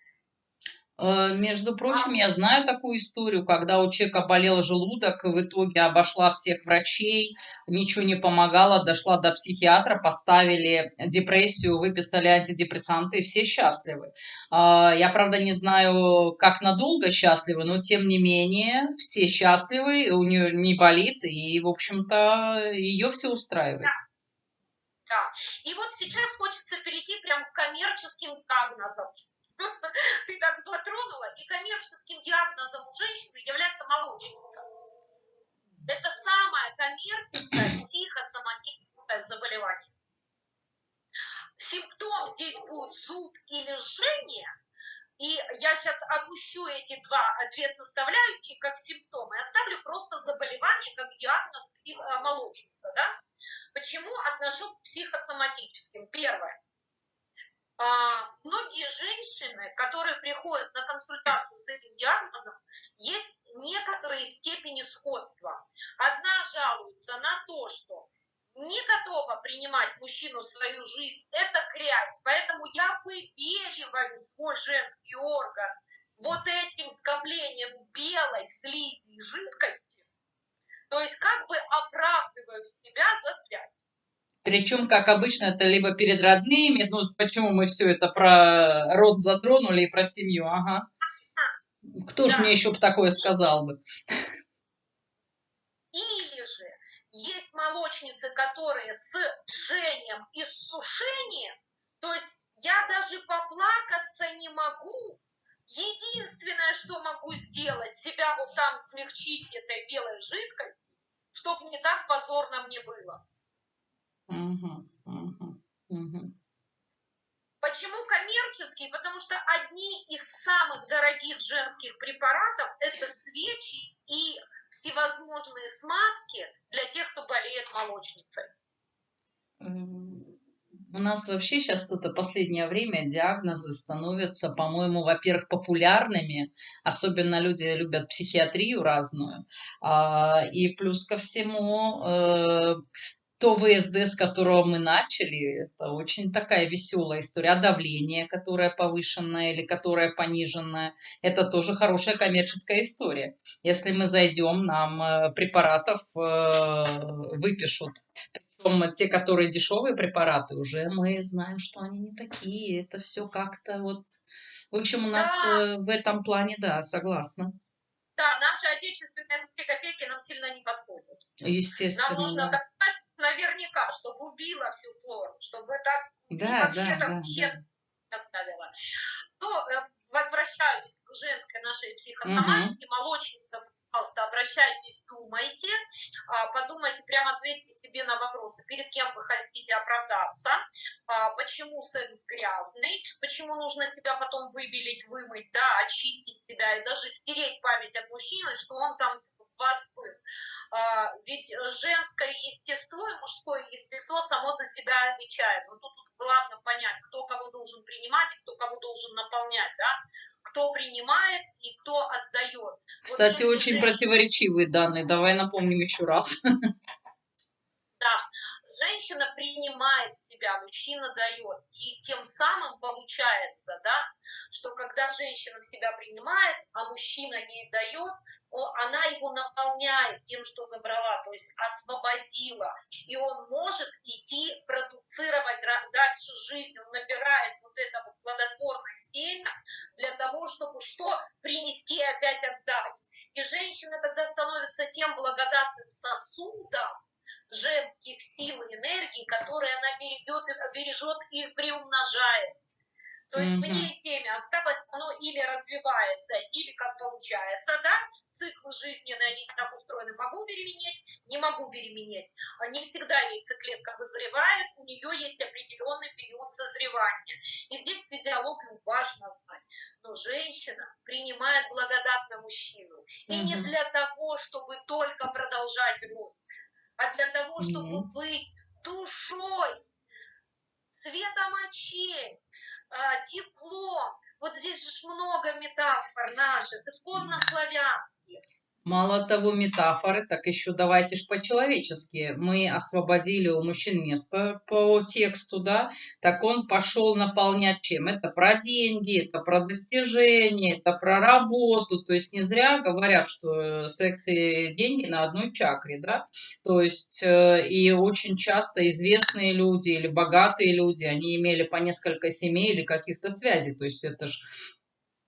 Э, между прочим, я знаю такую историю, когда у человека болел желудок, в итоге обошла всех врачей, ничего не помогало, дошла до психиатра, поставили депрессию, выписали антидепрессанты, и все счастливы. Э, я, правда, не знаю, как надолго счастливы, но тем не менее все счастливы, у нее не болит, и, в общем-то, ее все устраивает. Да. Да. И вот сейчас хочется перейти прям к коммерческим диагнозам. <laughs> Ты так затронула. И коммерческим диагнозом у женщины является молочница. Это самое коммерческое <clears throat> психосоматическое заболевание. Симптом здесь будет зуд или жжение, и я сейчас опущу эти два, две составляющие как симптомы, оставлю просто заболевание как диагноз молочница. Да? Почему отношу к психосоматическим? Первое. А, многие женщины, которые приходят на консультацию с этим диагнозом, есть некоторые степени сходства. Одна жалуется на то, что не готова принимать мужчину в свою жизнь, это грязь, поэтому я выбеливаю свой женский орган вот этим скоплением белой слизи и жидкости, то есть как бы оправдываю себя за связь. Причем, как обычно, это либо перед родными, ну, почему мы все это про род затронули и про семью, ага. Кто да. же мне еще такое сказал бы? Или же есть молочницы, которые с жжением и с сушением, то есть я даже поплакаться не могу, Единственное, что могу сделать, себя вот там смягчить этой белой жидкостью, чтобы не так позорно мне было. Почему коммерческий? Потому что одни из самых дорогих женских препаратов – это свечи и всевозможные смазки для тех, кто болеет молочницей. У нас вообще сейчас это последнее время диагнозы становятся, по-моему, во-первых, популярными, особенно люди любят психиатрию разную, а, и плюс ко всему э, то ВСД, с которого мы начали, это очень такая веселая история. А давление, которое повышенное или которое пониженное, это тоже хорошая коммерческая история. Если мы зайдем, нам э, препаратов э, выпишут причем те, которые дешевые препараты, уже мы знаем, что они не такие. Это все как-то вот... В общем, у нас да. Э, в этом плане, да, согласна. Да, наши отечественные копейки нам сильно не подходят. Естественно, Нам нужно да. Наверняка, чтобы убило всю флору, чтобы так да, вообще да, там да, да. То, э, возвращаюсь к женской нашей психосоматике, угу. молочникам пожалуйста, обращайтесь, думайте, а, подумайте, прямо ответьте себе на вопросы, перед кем вы хотите оправдаться, а, почему секс грязный, почему нужно себя потом выбелить, вымыть, да, очистить себя и даже стереть память от мужчины, что он там вас был. А, ведь женское естество и мужское естество само за себя отвечает. Вот тут главное понять, кто кого должен принимать и кто кого должен наполнять, да? кто принимает и кто отдает. Кстати, вот очень женщина... противоречивые данные. Давай напомним еще раз. Да, женщина принимает себя, мужчина дает. И тем самым получается, да, что когда женщина себя принимает, а мужчина ей дает, она его наполняет тем, что забрала, то есть освободила. И он может идти продуцировать дальше жизнь, он набирает вот это вот плодотворное семя для того, чтобы что? Принести и опять отдать. И женщина тогда становится тем благодатным сосудом, женских сил и энергий, которые она бережет, бережет и приумножает. То есть mm-hmm. мне семя осталось, оно или развивается, или как получается, да, цикл жизненный, они так устроена, могу беременеть, не могу беременеть. Не всегда яйцеклетка вызревает, у нее есть определенный период созревания. И здесь физиологию важно знать. Но женщина принимает благодатно мужчину. И mm-hmm. не для того, чтобы только продолжать род, а для того, чтобы mm-hmm. быть душой, цветом очей, а, теплом. Вот здесь же много метафор наших, исконно славянских. Мало того, метафоры, так еще давайте ж по-человечески. Мы освободили у мужчин место по тексту, да, так он пошел наполнять чем? Это про деньги, это про достижения, это про работу. То есть не зря говорят, что секс и деньги на одной чакре, да. То есть э, и очень часто известные люди или богатые люди, они имели по несколько семей или каких-то связей. То есть это же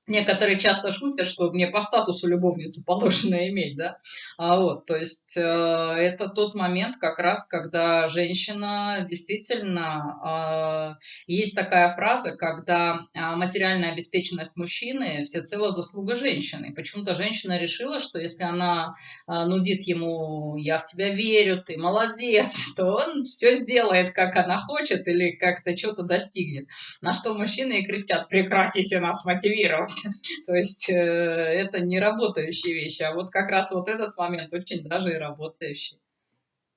Некоторые часто шутят, что мне по статусу любовницу положено <laughs> иметь, да. А вот, то есть э, это тот момент как раз, когда женщина действительно... Э, есть такая фраза, когда а, материальная обеспеченность мужчины всецело заслуга женщины. Почему-то женщина решила, что если она э, нудит ему «я в тебя верю, ты молодец», <laughs> то он все сделает, как она хочет или как-то что-то достигнет. На что мужчины и кричат «прекратите нас мотивировать». <laughs> То есть э, это не работающие вещи, а вот как раз вот этот момент очень даже и работающий.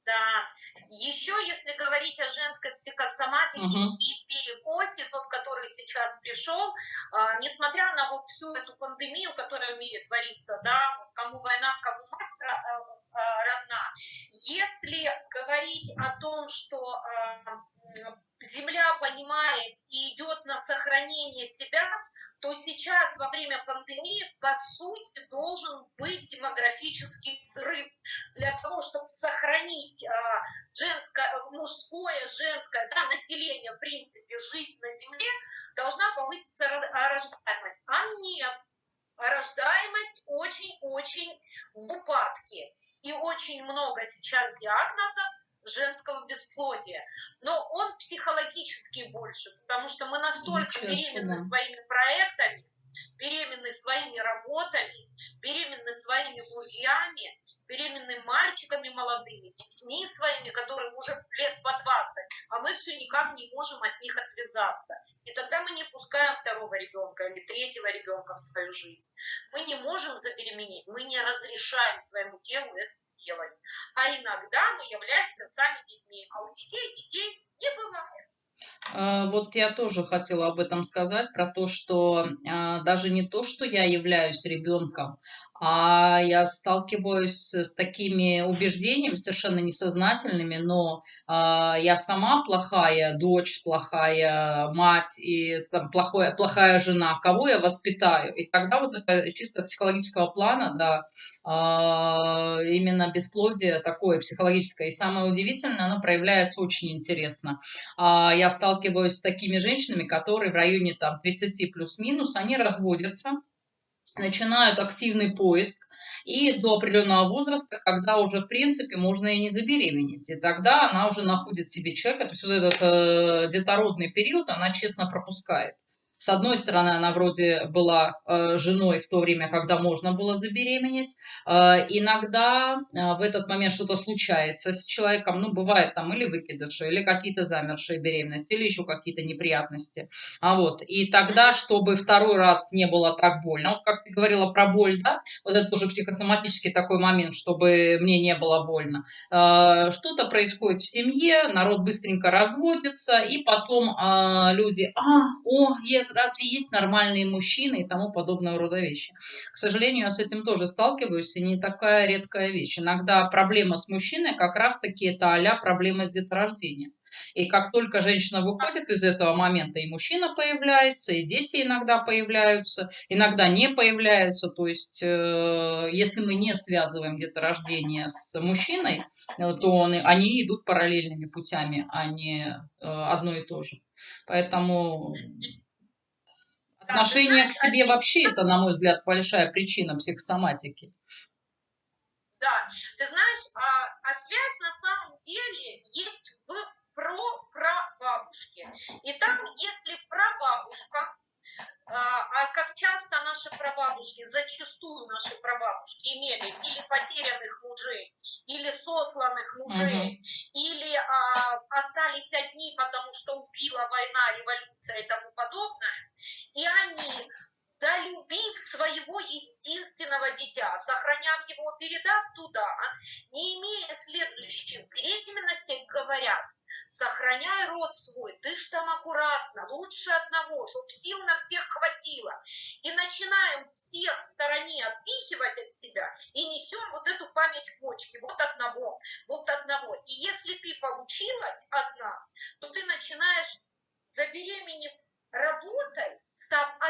Да. Еще, если говорить о женской психосоматике угу. и перекосе, тот, который сейчас пришел, э, несмотря на вот всю эту пандемию, которая в мире творится, да, кому война, кому мать э, э, родна, если говорить о том, что э, Земля понимает и идет на сохранение себя, то сейчас во время пандемии, по сути, должен быть демографический взрыв для того, чтобы сохранить а, женское, мужское, женское да, население, в принципе, жизнь на Земле, должна повыситься рождаемость. А нет, рождаемость очень-очень в упадке. И очень много сейчас диагнозов женского бесплодия. Но он психологически больше, потому что мы настолько беременны своими проектами, беременны своими работами, беременны своими мужьями, беременными мальчиками молодыми, детьми своими, которые уже лет по 20, а мы все никак не можем от них отвязаться. И тогда мы не пускаем второго ребенка или третьего ребенка в свою жизнь. Мы не можем забеременеть, мы не разрешаем своему телу это сделать. А иногда мы являемся сами детьми, а у детей детей не бывает. А, вот я тоже хотела об этом сказать, про то, что а, даже не то, что я являюсь ребенком, а я сталкиваюсь с такими убеждениями совершенно несознательными, но э, я сама плохая дочь, плохая мать и там, плохое, плохая жена, кого я воспитаю? И тогда вот это чисто психологического плана, да, э, именно бесплодие такое психологическое. И самое удивительное, оно проявляется очень интересно. Э, я сталкиваюсь с такими женщинами, которые в районе там 30 плюс-минус, они разводятся, начинают активный поиск и до определенного возраста, когда уже, в принципе, можно и не забеременеть. И тогда она уже находит себе человека, то есть вот этот э, детородный период она честно пропускает. С одной стороны, она вроде была э, женой в то время, когда можно было забеременеть. Э, иногда э, в этот момент что-то случается с человеком. Ну, бывает там или выкидыши, или какие-то замершие беременности, или еще какие-то неприятности. А вот, и тогда, чтобы второй раз не было так больно, вот как ты говорила про боль, да, вот это тоже психосоматический такой момент, чтобы мне не было больно. Что-то происходит в семье, народ быстренько разводится, и потом люди, а, о, если разве есть нормальные мужчины и тому подобного рода вещи. К сожалению, я с этим тоже сталкиваюсь, и не такая редкая вещь. Иногда проблема с мужчиной как раз-таки это а проблема с деторождением. И как только женщина выходит из этого момента, и мужчина появляется, и дети иногда появляются, иногда не появляются. То есть, э, если мы не связываем деторождение с мужчиной, э, то он, они идут параллельными путями, а не э, одно и то же. Поэтому Отношение к себе вообще это, на мой взгляд, большая причина психосоматики. Да, ты знаешь, а, а связь на самом деле есть в про-прабабушке. И там, если прабабушка, а, а как часто наши прабабушки, зачастую наши прабабушки имели или потерянных мужей, или сосланных мужей, угу. или а, остались одни, потому что убила война, революция и тому подобное, и они долюбив своего единственного дитя, сохраняв его, передав туда, не имея следующих беременностей, говорят, сохраняй род свой, ты ж там аккуратно, лучше одного, чтоб сил на всех хватило. И начинаем всех в стороне отпихивать от себя и несем вот эту память почки, вот одного, вот одного. И если ты получилась одна, то ты начинаешь забеременев работой,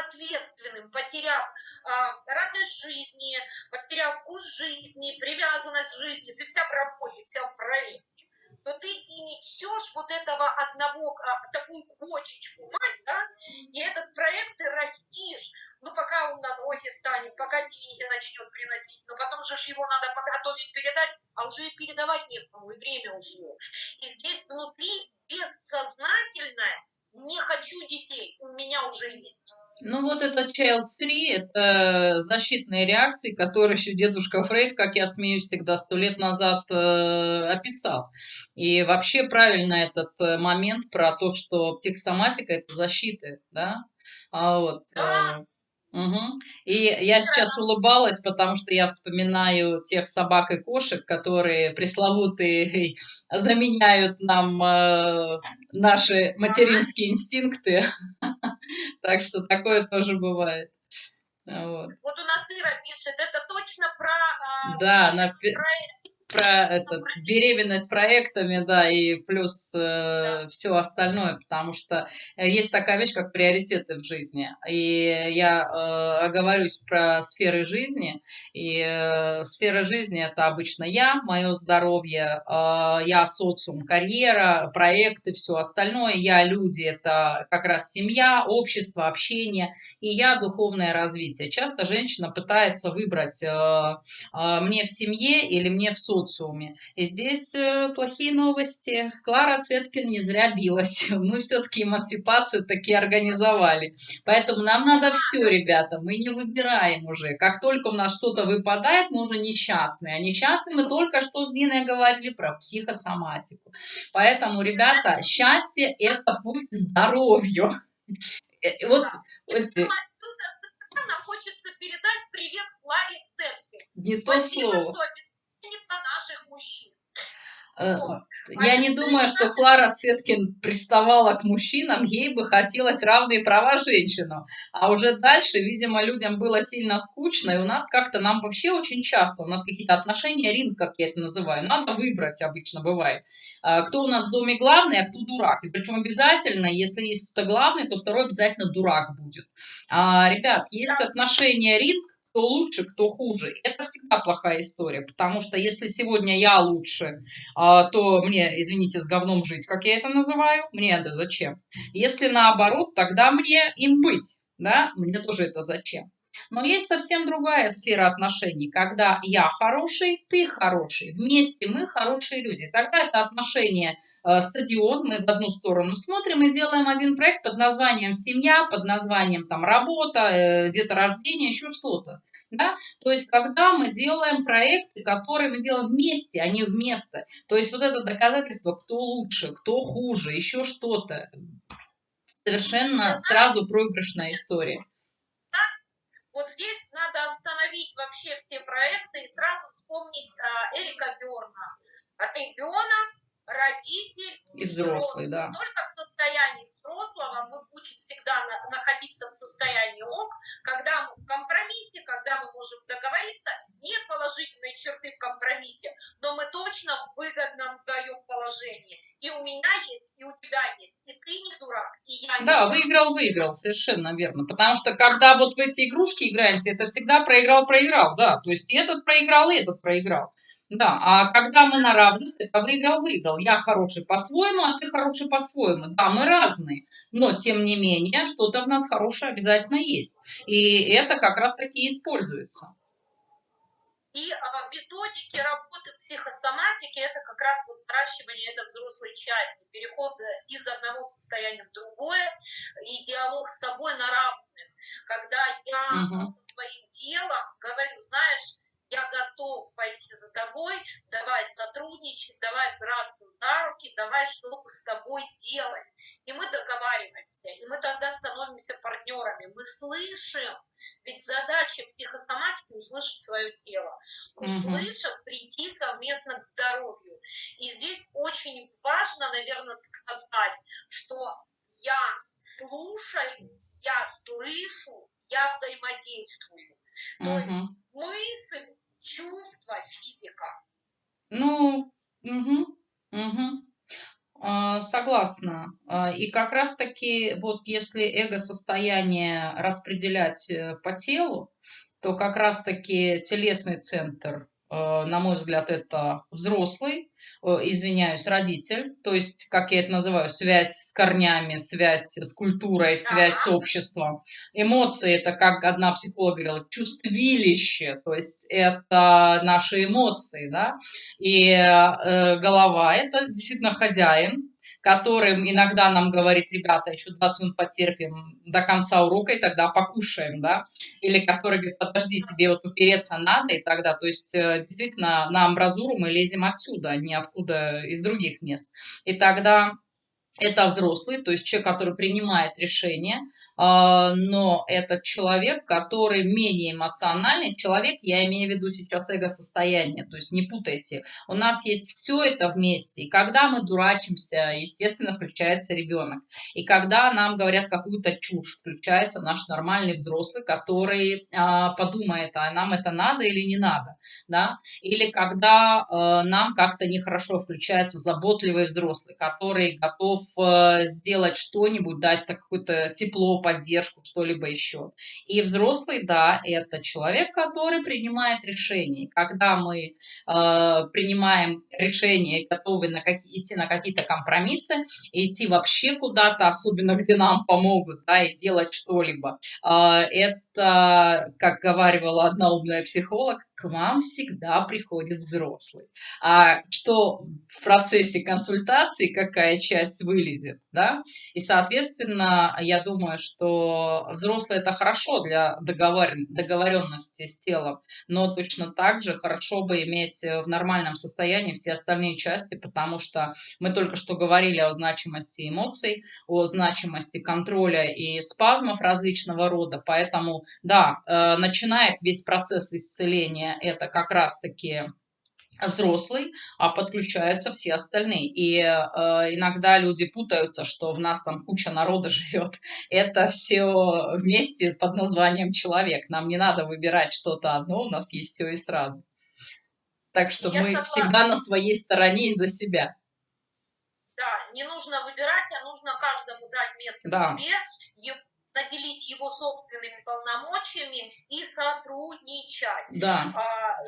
ответственным, потеряв э, радость жизни, потеряв вкус жизни, привязанность жизни, ты вся в работе, вся в проекте, то ты и несешь вот этого одного, а, такую кочечку, мать, да, и этот проект ты растишь, ну, пока он на ноги станет, пока деньги начнет приносить, но потом же его надо подготовить, передать, а уже и передавать некому, и время ушло. И здесь внутри бессознательное не хочу детей, у меня уже есть. Ну вот этот child free, это защитные реакции, которые еще дедушка Фрейд, как я смеюсь всегда, сто лет назад э, описал. И вообще правильно этот э, момент про то, что психосоматика – это защита, да? А вот, э, Угу. И я сейчас улыбалась, потому что я вспоминаю тех собак и кошек, которые пресловутые <laughs> заменяют нам э, наши материнские инстинкты. <laughs> Так что такое тоже бывает. Вот. вот у нас Ира пишет, это точно про, а, да, про про это, беременность проектами, да, и плюс э, все остальное, потому что э, есть такая вещь, как приоритеты в жизни. И я э, оговорюсь про сферы жизни, и э, сфера жизни это обычно я, мое здоровье, э, я социум, карьера, проекты, все остальное, я люди, это как раз семья, общество, общение, и я духовное развитие. Часто женщина пытается выбрать э, э, мне в семье или мне в социуме, социуме. И здесь э, плохие новости. Клара Цеткин не зря билась. <laughs> Мы все-таки эмансипацию таки организовали. Поэтому нам надо все, ребята. Мы не выбираем уже. Как только у нас что-то выпадает, мы уже несчастные. А несчастные мы только что с Диной говорили про психосоматику. Поэтому, ребята, счастье – это путь к здоровью. Э, вот, вот, хочется передать привет Кларе Цеткин. Не то слово. Э, я не думаю, что Клара Цеткин приставала к мужчинам, ей бы хотелось равные права женщинам. А уже дальше, видимо, людям было сильно скучно, и у нас как-то, нам вообще очень часто, у нас какие-то отношения, ринг, как я это называю, надо выбрать обычно бывает. А, кто у нас в доме главный, а кто дурак. И причем обязательно, если есть кто-то главный, то второй обязательно дурак будет. А, ребят, есть отношения ринг, кто лучше, кто хуже. Это всегда плохая история, потому что если сегодня я лучше, а, то мне, извините, с говном жить, как я это называю, мне это зачем? Если наоборот, тогда мне им быть, да, мне тоже это зачем? Но есть совсем другая сфера отношений, когда я хороший, ты хороший, вместе мы хорошие люди. Тогда это отношение э, стадион, мы в одну сторону смотрим и делаем один проект под названием семья, под названием там работа, э, где-то рождение, еще что-то. Да? То есть, когда мы делаем проекты, которые мы делаем вместе, а не вместо. То есть, вот это доказательство, кто лучше, кто хуже, еще что-то. Совершенно сразу проигрышная история. Вот здесь надо остановить вообще все проекты и сразу вспомнить а, Эрика Берна. Ребенок, родитель и взрослый, да. Только в состоянии взрослого мы будем всегда на, находиться в состоянии ок, когда мы в компромиссе, когда мы можем договориться. Нет положительной черты в компромиссе, но мы точно в выгодном даем положении. И у меня есть, и у тебя есть, и ты не дурак, и я не Да, выиграл-выиграл, совершенно верно. Потому что когда вот в эти игрушки играемся, это всегда проиграл-проиграл, да. То есть и этот проиграл, и этот проиграл. Да, а когда мы на равных, это выиграл-выиграл. Я хороший по-своему, а ты хороший по-своему. Да, мы разные, но тем не менее что-то в нас хорошее обязательно есть. И это как раз таки используется. И а, методики работы психосоматики – это как раз вот наращивание этой взрослой части, переход э, из одного состояния в другое и диалог с собой на равных. когда я угу. со своим телом говорю, знаешь, пойти за тобой, давай сотрудничать, давай браться за руки, давай что-то с тобой делать. И мы договариваемся, и мы тогда становимся партнерами. Мы слышим, ведь задача психосоматики услышать свое тело, услышав, прийти совместно к здоровью. И здесь очень важно, наверное, сказать, что я слушаю, я слышу, я взаимодействую. То угу. есть мысль, чувство, физика. Ну, угу, угу. согласна. А, и как раз-таки, вот если эго-состояние распределять э, по телу, то как раз-таки телесный центр на мой взгляд, это взрослый, э, извиняюсь, родитель, то есть, как я это называю, связь с корнями, связь с культурой, связь с обществом. Эмоции – это, как одна психолог говорила, чувствилище, то есть это наши эмоции, да, и э, голова – это действительно хозяин, которым иногда нам говорит, ребята, еще 20 минут потерпим до конца урока, и тогда покушаем, да, или который говорит, подожди, тебе вот упереться надо, и тогда, то есть э, действительно на амбразуру мы лезем отсюда, а не откуда из других мест. И тогда это взрослый, то есть человек, который принимает решения, а, но это человек, который менее эмоциональный человек, я имею в виду сейчас эго-состояние, то есть не путайте. У нас есть все это вместе, и когда мы дурачимся, естественно, <laughs> включается ребенок. И когда нам говорят какую-то чушь, включается наш нормальный взрослый, который а, подумает, а нам это надо или не надо, да? Или когда а, нам как-то нехорошо включается заботливый взрослый, который готов сделать что-нибудь, дать какое-то тепло, поддержку, что-либо еще. И взрослый, да, это человек, который принимает решения. Когда мы э, принимаем решения, готовы на какие, идти на какие-то компромиссы, идти вообще куда-то, особенно где нам помогут, да, и делать что-либо, э, это, как говорила одна умная психолог, вам всегда приходит взрослый. А что в процессе консультации, какая часть вылезет, да? И, соответственно, я думаю, что взрослый – это хорошо для договоренности с телом, но точно так же хорошо бы иметь в нормальном состоянии все остальные части, потому что мы только что говорили о значимости эмоций, о значимости контроля и спазмов различного рода, поэтому, да, э, начинает весь процесс исцеления это как раз-таки взрослый, а подключаются все остальные. И э, иногда люди путаются, что в нас там куча народа <laughs> живет. Это все вместе под названием человек. Нам не надо выбирать что-то одно, у нас есть все и сразу. Так что Я мы согласна. всегда на своей стороне и за себя. Да, не нужно выбирать, а нужно каждому дать место да. себе, наделить его собственными полномочиями и сотрудничать. Да. А,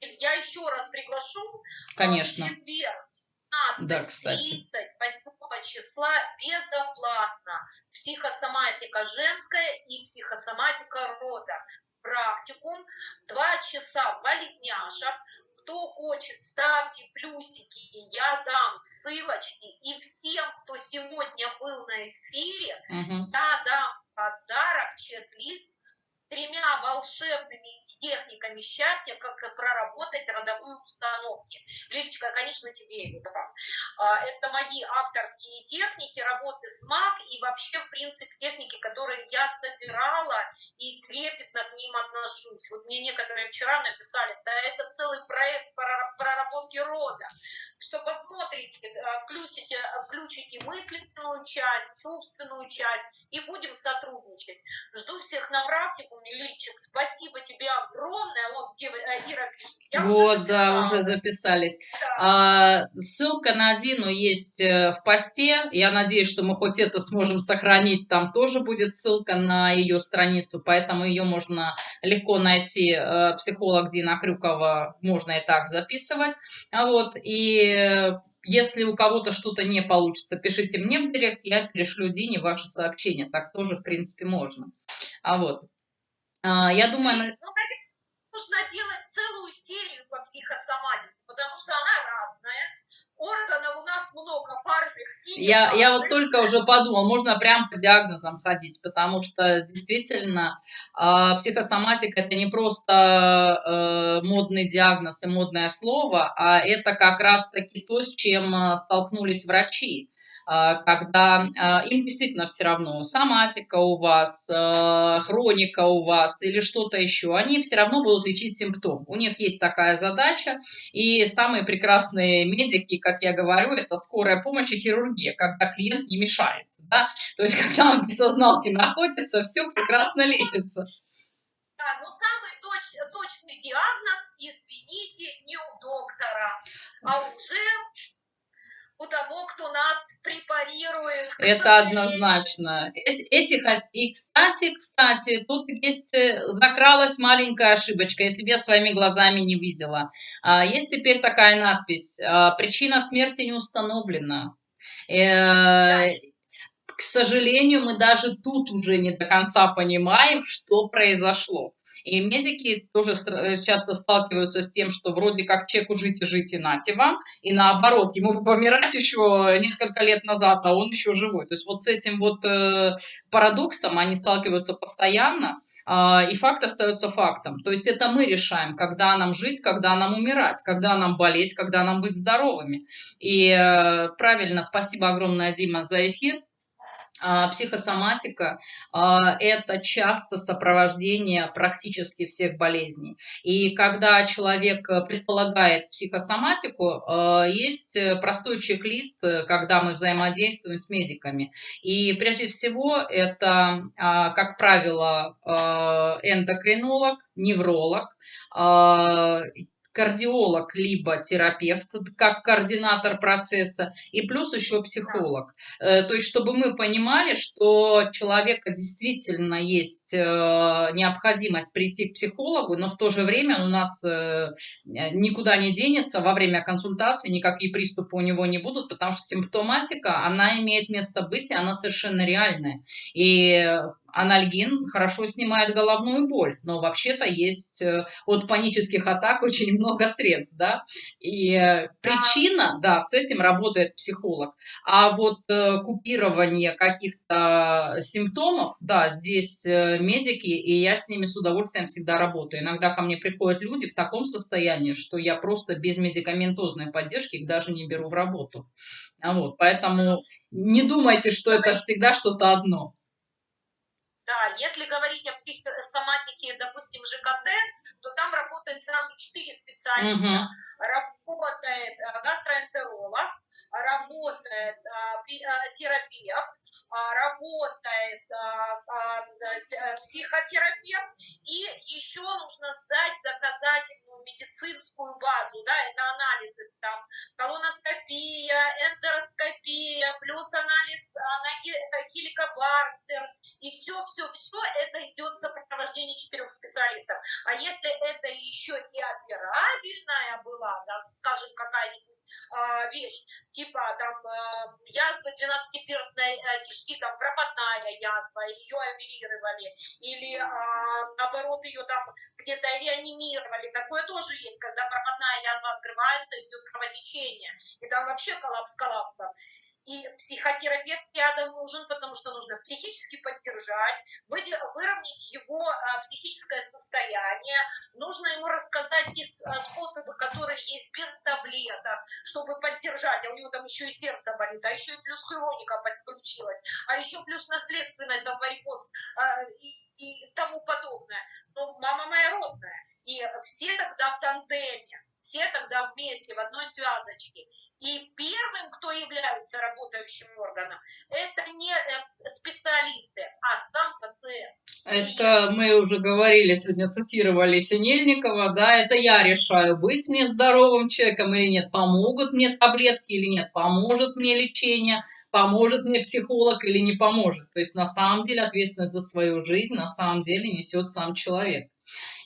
я еще раз приглашу Конечно. в четверг 15, да, кстати. 8 числа безоплатно психосоматика женская и психосоматика рода. Практикум, два часа болезняшек, кто хочет, ставьте плюсики, и я дам ссылочки. И всем, кто сегодня был на эфире, угу. я дам подарок, чек-лист тремя волшебными техниками счастья, как проработать родовые установки. Лилечка, конечно, тебе это. Это мои авторские техники работы с МАК и вообще, в принципе, техники, которые я собирала и трепетно к ним отношусь. Вот мне некоторые вчера написали, да это целый проект проработки рода. Что посмотрите, э, включите, включите мысленную часть, чувственную часть и будем сотрудничать. Жду всех на практику Лильчик, спасибо тебе огромное. Вот э, Ира пишет. Я вот, уже да, уже записались. Да. А, ссылка на Дину есть э, в посте. Я надеюсь, что мы хоть это сможем сохранить. Там тоже будет ссылка на ее страницу, поэтому ее можно легко найти. Психолог Дина Крюкова можно и так записывать. А вот, и если у кого-то что-то не получится, пишите мне в директ, я перешлю Дине ваше сообщение. Так тоже, в принципе, можно. А вот. А, я думаю... Ну, нужно делать целую серию по психосоматике, потому что она. Органов у нас много парных и Я, я вот только уже подумал, можно прям по диагнозам ходить, потому что действительно э, психосоматика это не просто э, модный диагноз и модное слово, а это как раз-таки то, с чем э, столкнулись врачи. А, когда а, им действительно все равно, соматика у вас, а, хроника у вас или что-то еще, они все равно будут лечить симптом. У них есть такая задача, и самые прекрасные медики, как я говорю, это скорая помощь и хирургия, когда клиент не мешается. Да? То есть, <laughs> когда он в бессозналке находится, все прекрасно лечится. Да, но самый точ, точный диагноз, извините, не у доктора, а уже у того, кто нас препарирует. Это однозначно. Эти, этих, и, кстати, кстати, тут есть, э, закралась маленькая ошибочка, если бы я своими глазами не видела. А, есть теперь такая надпись, а, причина смерти не установлена. Э, к сожалению, мы даже тут уже не до конца понимаем, что произошло. И медики тоже э, часто сталкиваются с тем, что вроде как человеку жить и жить и нате вам, и наоборот, ему <laughs> помирать еще несколько лет назад, а он еще живой. То есть вот с этим вот э, парадоксом они сталкиваются постоянно, э, и факт остается фактом. То есть это мы решаем, когда нам жить, когда нам умирать, когда нам болеть, когда нам быть здоровыми. И э, правильно, спасибо огромное, Дима, за эфир. А, психосоматика а, – это часто сопровождение практически всех болезней. И когда человек предполагает психосоматику, а, есть простой чек-лист, когда мы взаимодействуем с медиками. И прежде всего это, как правило, эндокринолог, невролог, кардиолог либо терапевт, как координатор процесса, и плюс еще психолог. Э, то есть, чтобы мы понимали, что человека действительно есть э, необходимость прийти к психологу, но в то же время он у нас э, никуда не денется, во время консультации никакие приступы у него не будут, потому что симптоматика, она имеет место быть, и она совершенно реальная. И анальгин хорошо снимает головную боль, но вообще-то есть э, от панических атак <laughs> очень много средств, да, и э, причина, да, с этим работает психолог, а вот э, купирование каких-то симптомов, да, здесь медики, и я с ними с удовольствием всегда работаю. Иногда ко мне приходят люди в таком состоянии, что я просто без медикаментозной поддержки их даже не беру в работу. Вот, поэтому не думайте, что это всегда что-то одно. Да, если говорить о психосоматике, допустим, ЖКТ, то там работает сразу четыре специалиста. Угу. Работает э, гастроэнтеролог, работает э, терапевт, работает э, психотерапевт, и еще нужно сдать доказательную медицинскую базу, да, это анализы, там, колоноскопия, вообще коллапс коллапсом. И психотерапевт рядом нужен, потому что нужно психически поддержать, выровнять его а, психическое состояние, нужно ему рассказать те а, способы, которые есть без таблеток, чтобы поддержать, а у него там еще и сердце болит, а еще и плюс хроника подключилась, а еще плюс наследственность, там, варикоз а, и, и тому подобное. Но мама моя родная. И все тогда в тандеме все тогда вместе в одной связочке. И первым, кто является работающим органом, это не э, специалисты, а сам пациент. Это мы уже говорили, сегодня цитировали Синельникова, да, это я решаю, быть мне здоровым человеком или нет, помогут мне таблетки или нет, поможет мне лечение, поможет мне психолог или не поможет. То есть на самом деле ответственность за свою жизнь на самом деле несет сам человек.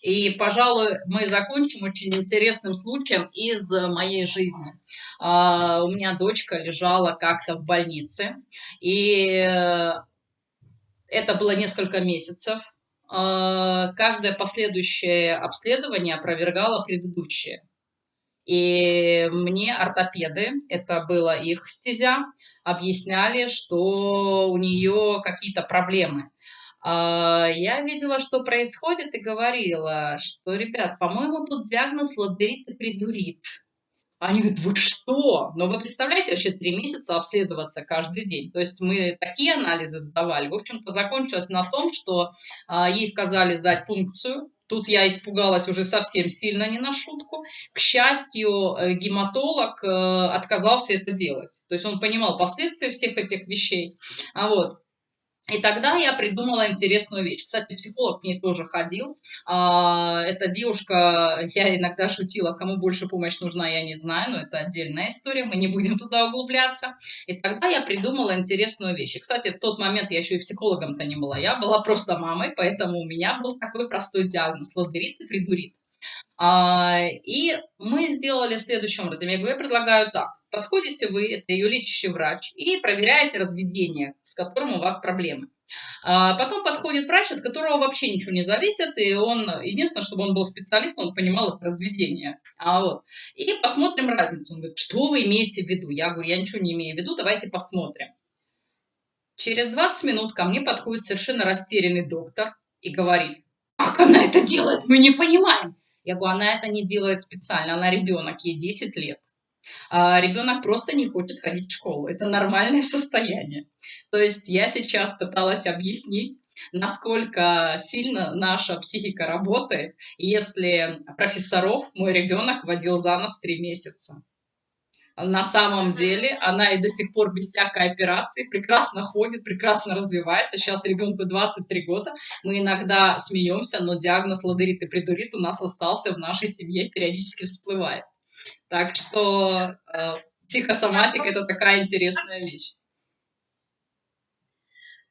И, пожалуй, мы закончим очень интересным случаем из моей жизни. А, у меня дочка лежала как-то в больнице, и э, это было несколько месяцев. А, каждое последующее обследование опровергало предыдущее. И мне ортопеды, это была их стезя, объясняли, что у нее какие-то проблемы. А, я видела, что происходит, и говорила, что, ребят, по-моему, тут диагноз лодерит и придурит. Они говорят, вы что? Но вы представляете, вообще три месяца обследоваться каждый день. То есть мы такие анализы сдавали. В общем-то, закончилось на том, что а, ей сказали сдать пункцию. Тут я испугалась уже совсем сильно, не на шутку. К счастью, э, гематолог э, отказался это делать. То есть он понимал последствия всех этих вещей. А вот. И тогда я придумала интересную вещь. Кстати, психолог к ней тоже ходил. А, эта девушка, я иногда шутила, кому больше помощь нужна, я не знаю, но это отдельная история, мы не будем туда углубляться. И тогда я придумала интересную вещь. И, кстати, в тот момент я еще и психологом-то не была, я была просто мамой, поэтому у меня был такой простой диагноз – лодерит и придурит. А, и мы сделали следующим образом. Я говорю, я предлагаю так. Подходите вы, это ее лечащий врач, и проверяете разведение, с которым у вас проблемы. А потом подходит врач, от которого вообще ничего не зависит, и он, единственное, чтобы он был специалистом, он понимал это разведение. А вот. И посмотрим разницу. Он говорит, что вы имеете в виду? Я говорю, я ничего не имею в виду, давайте посмотрим. Через 20 минут ко мне подходит совершенно растерянный доктор и говорит, как она это делает, мы не понимаем. Я говорю, она это не делает специально, она ребенок, ей 10 лет. А ребенок просто не хочет ходить в школу. Это нормальное <laughs> состояние. То есть я сейчас пыталась объяснить, насколько сильно наша психика работает, если профессоров мой ребенок водил за нос три месяца. На самом деле она и до сих пор без всякой операции прекрасно ходит, прекрасно развивается. Сейчас ребенку 23 года. Мы иногда смеемся, но диагноз ладерит и придурит у нас остался в нашей семье, периодически всплывает. Так что э, психосоматика – это такая интересная вещь.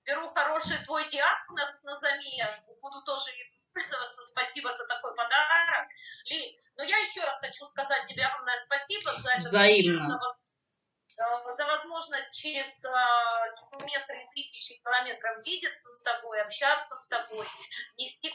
Беру хороший твой диагноз на замену, буду тоже пользоваться. Спасибо за такой подарок. Ли, но я еще раз хочу сказать тебе огромное спасибо за это. Взаимно. За, э, за возможность через э, километры и тысячи километров видеться с тобой, общаться с тобой, нести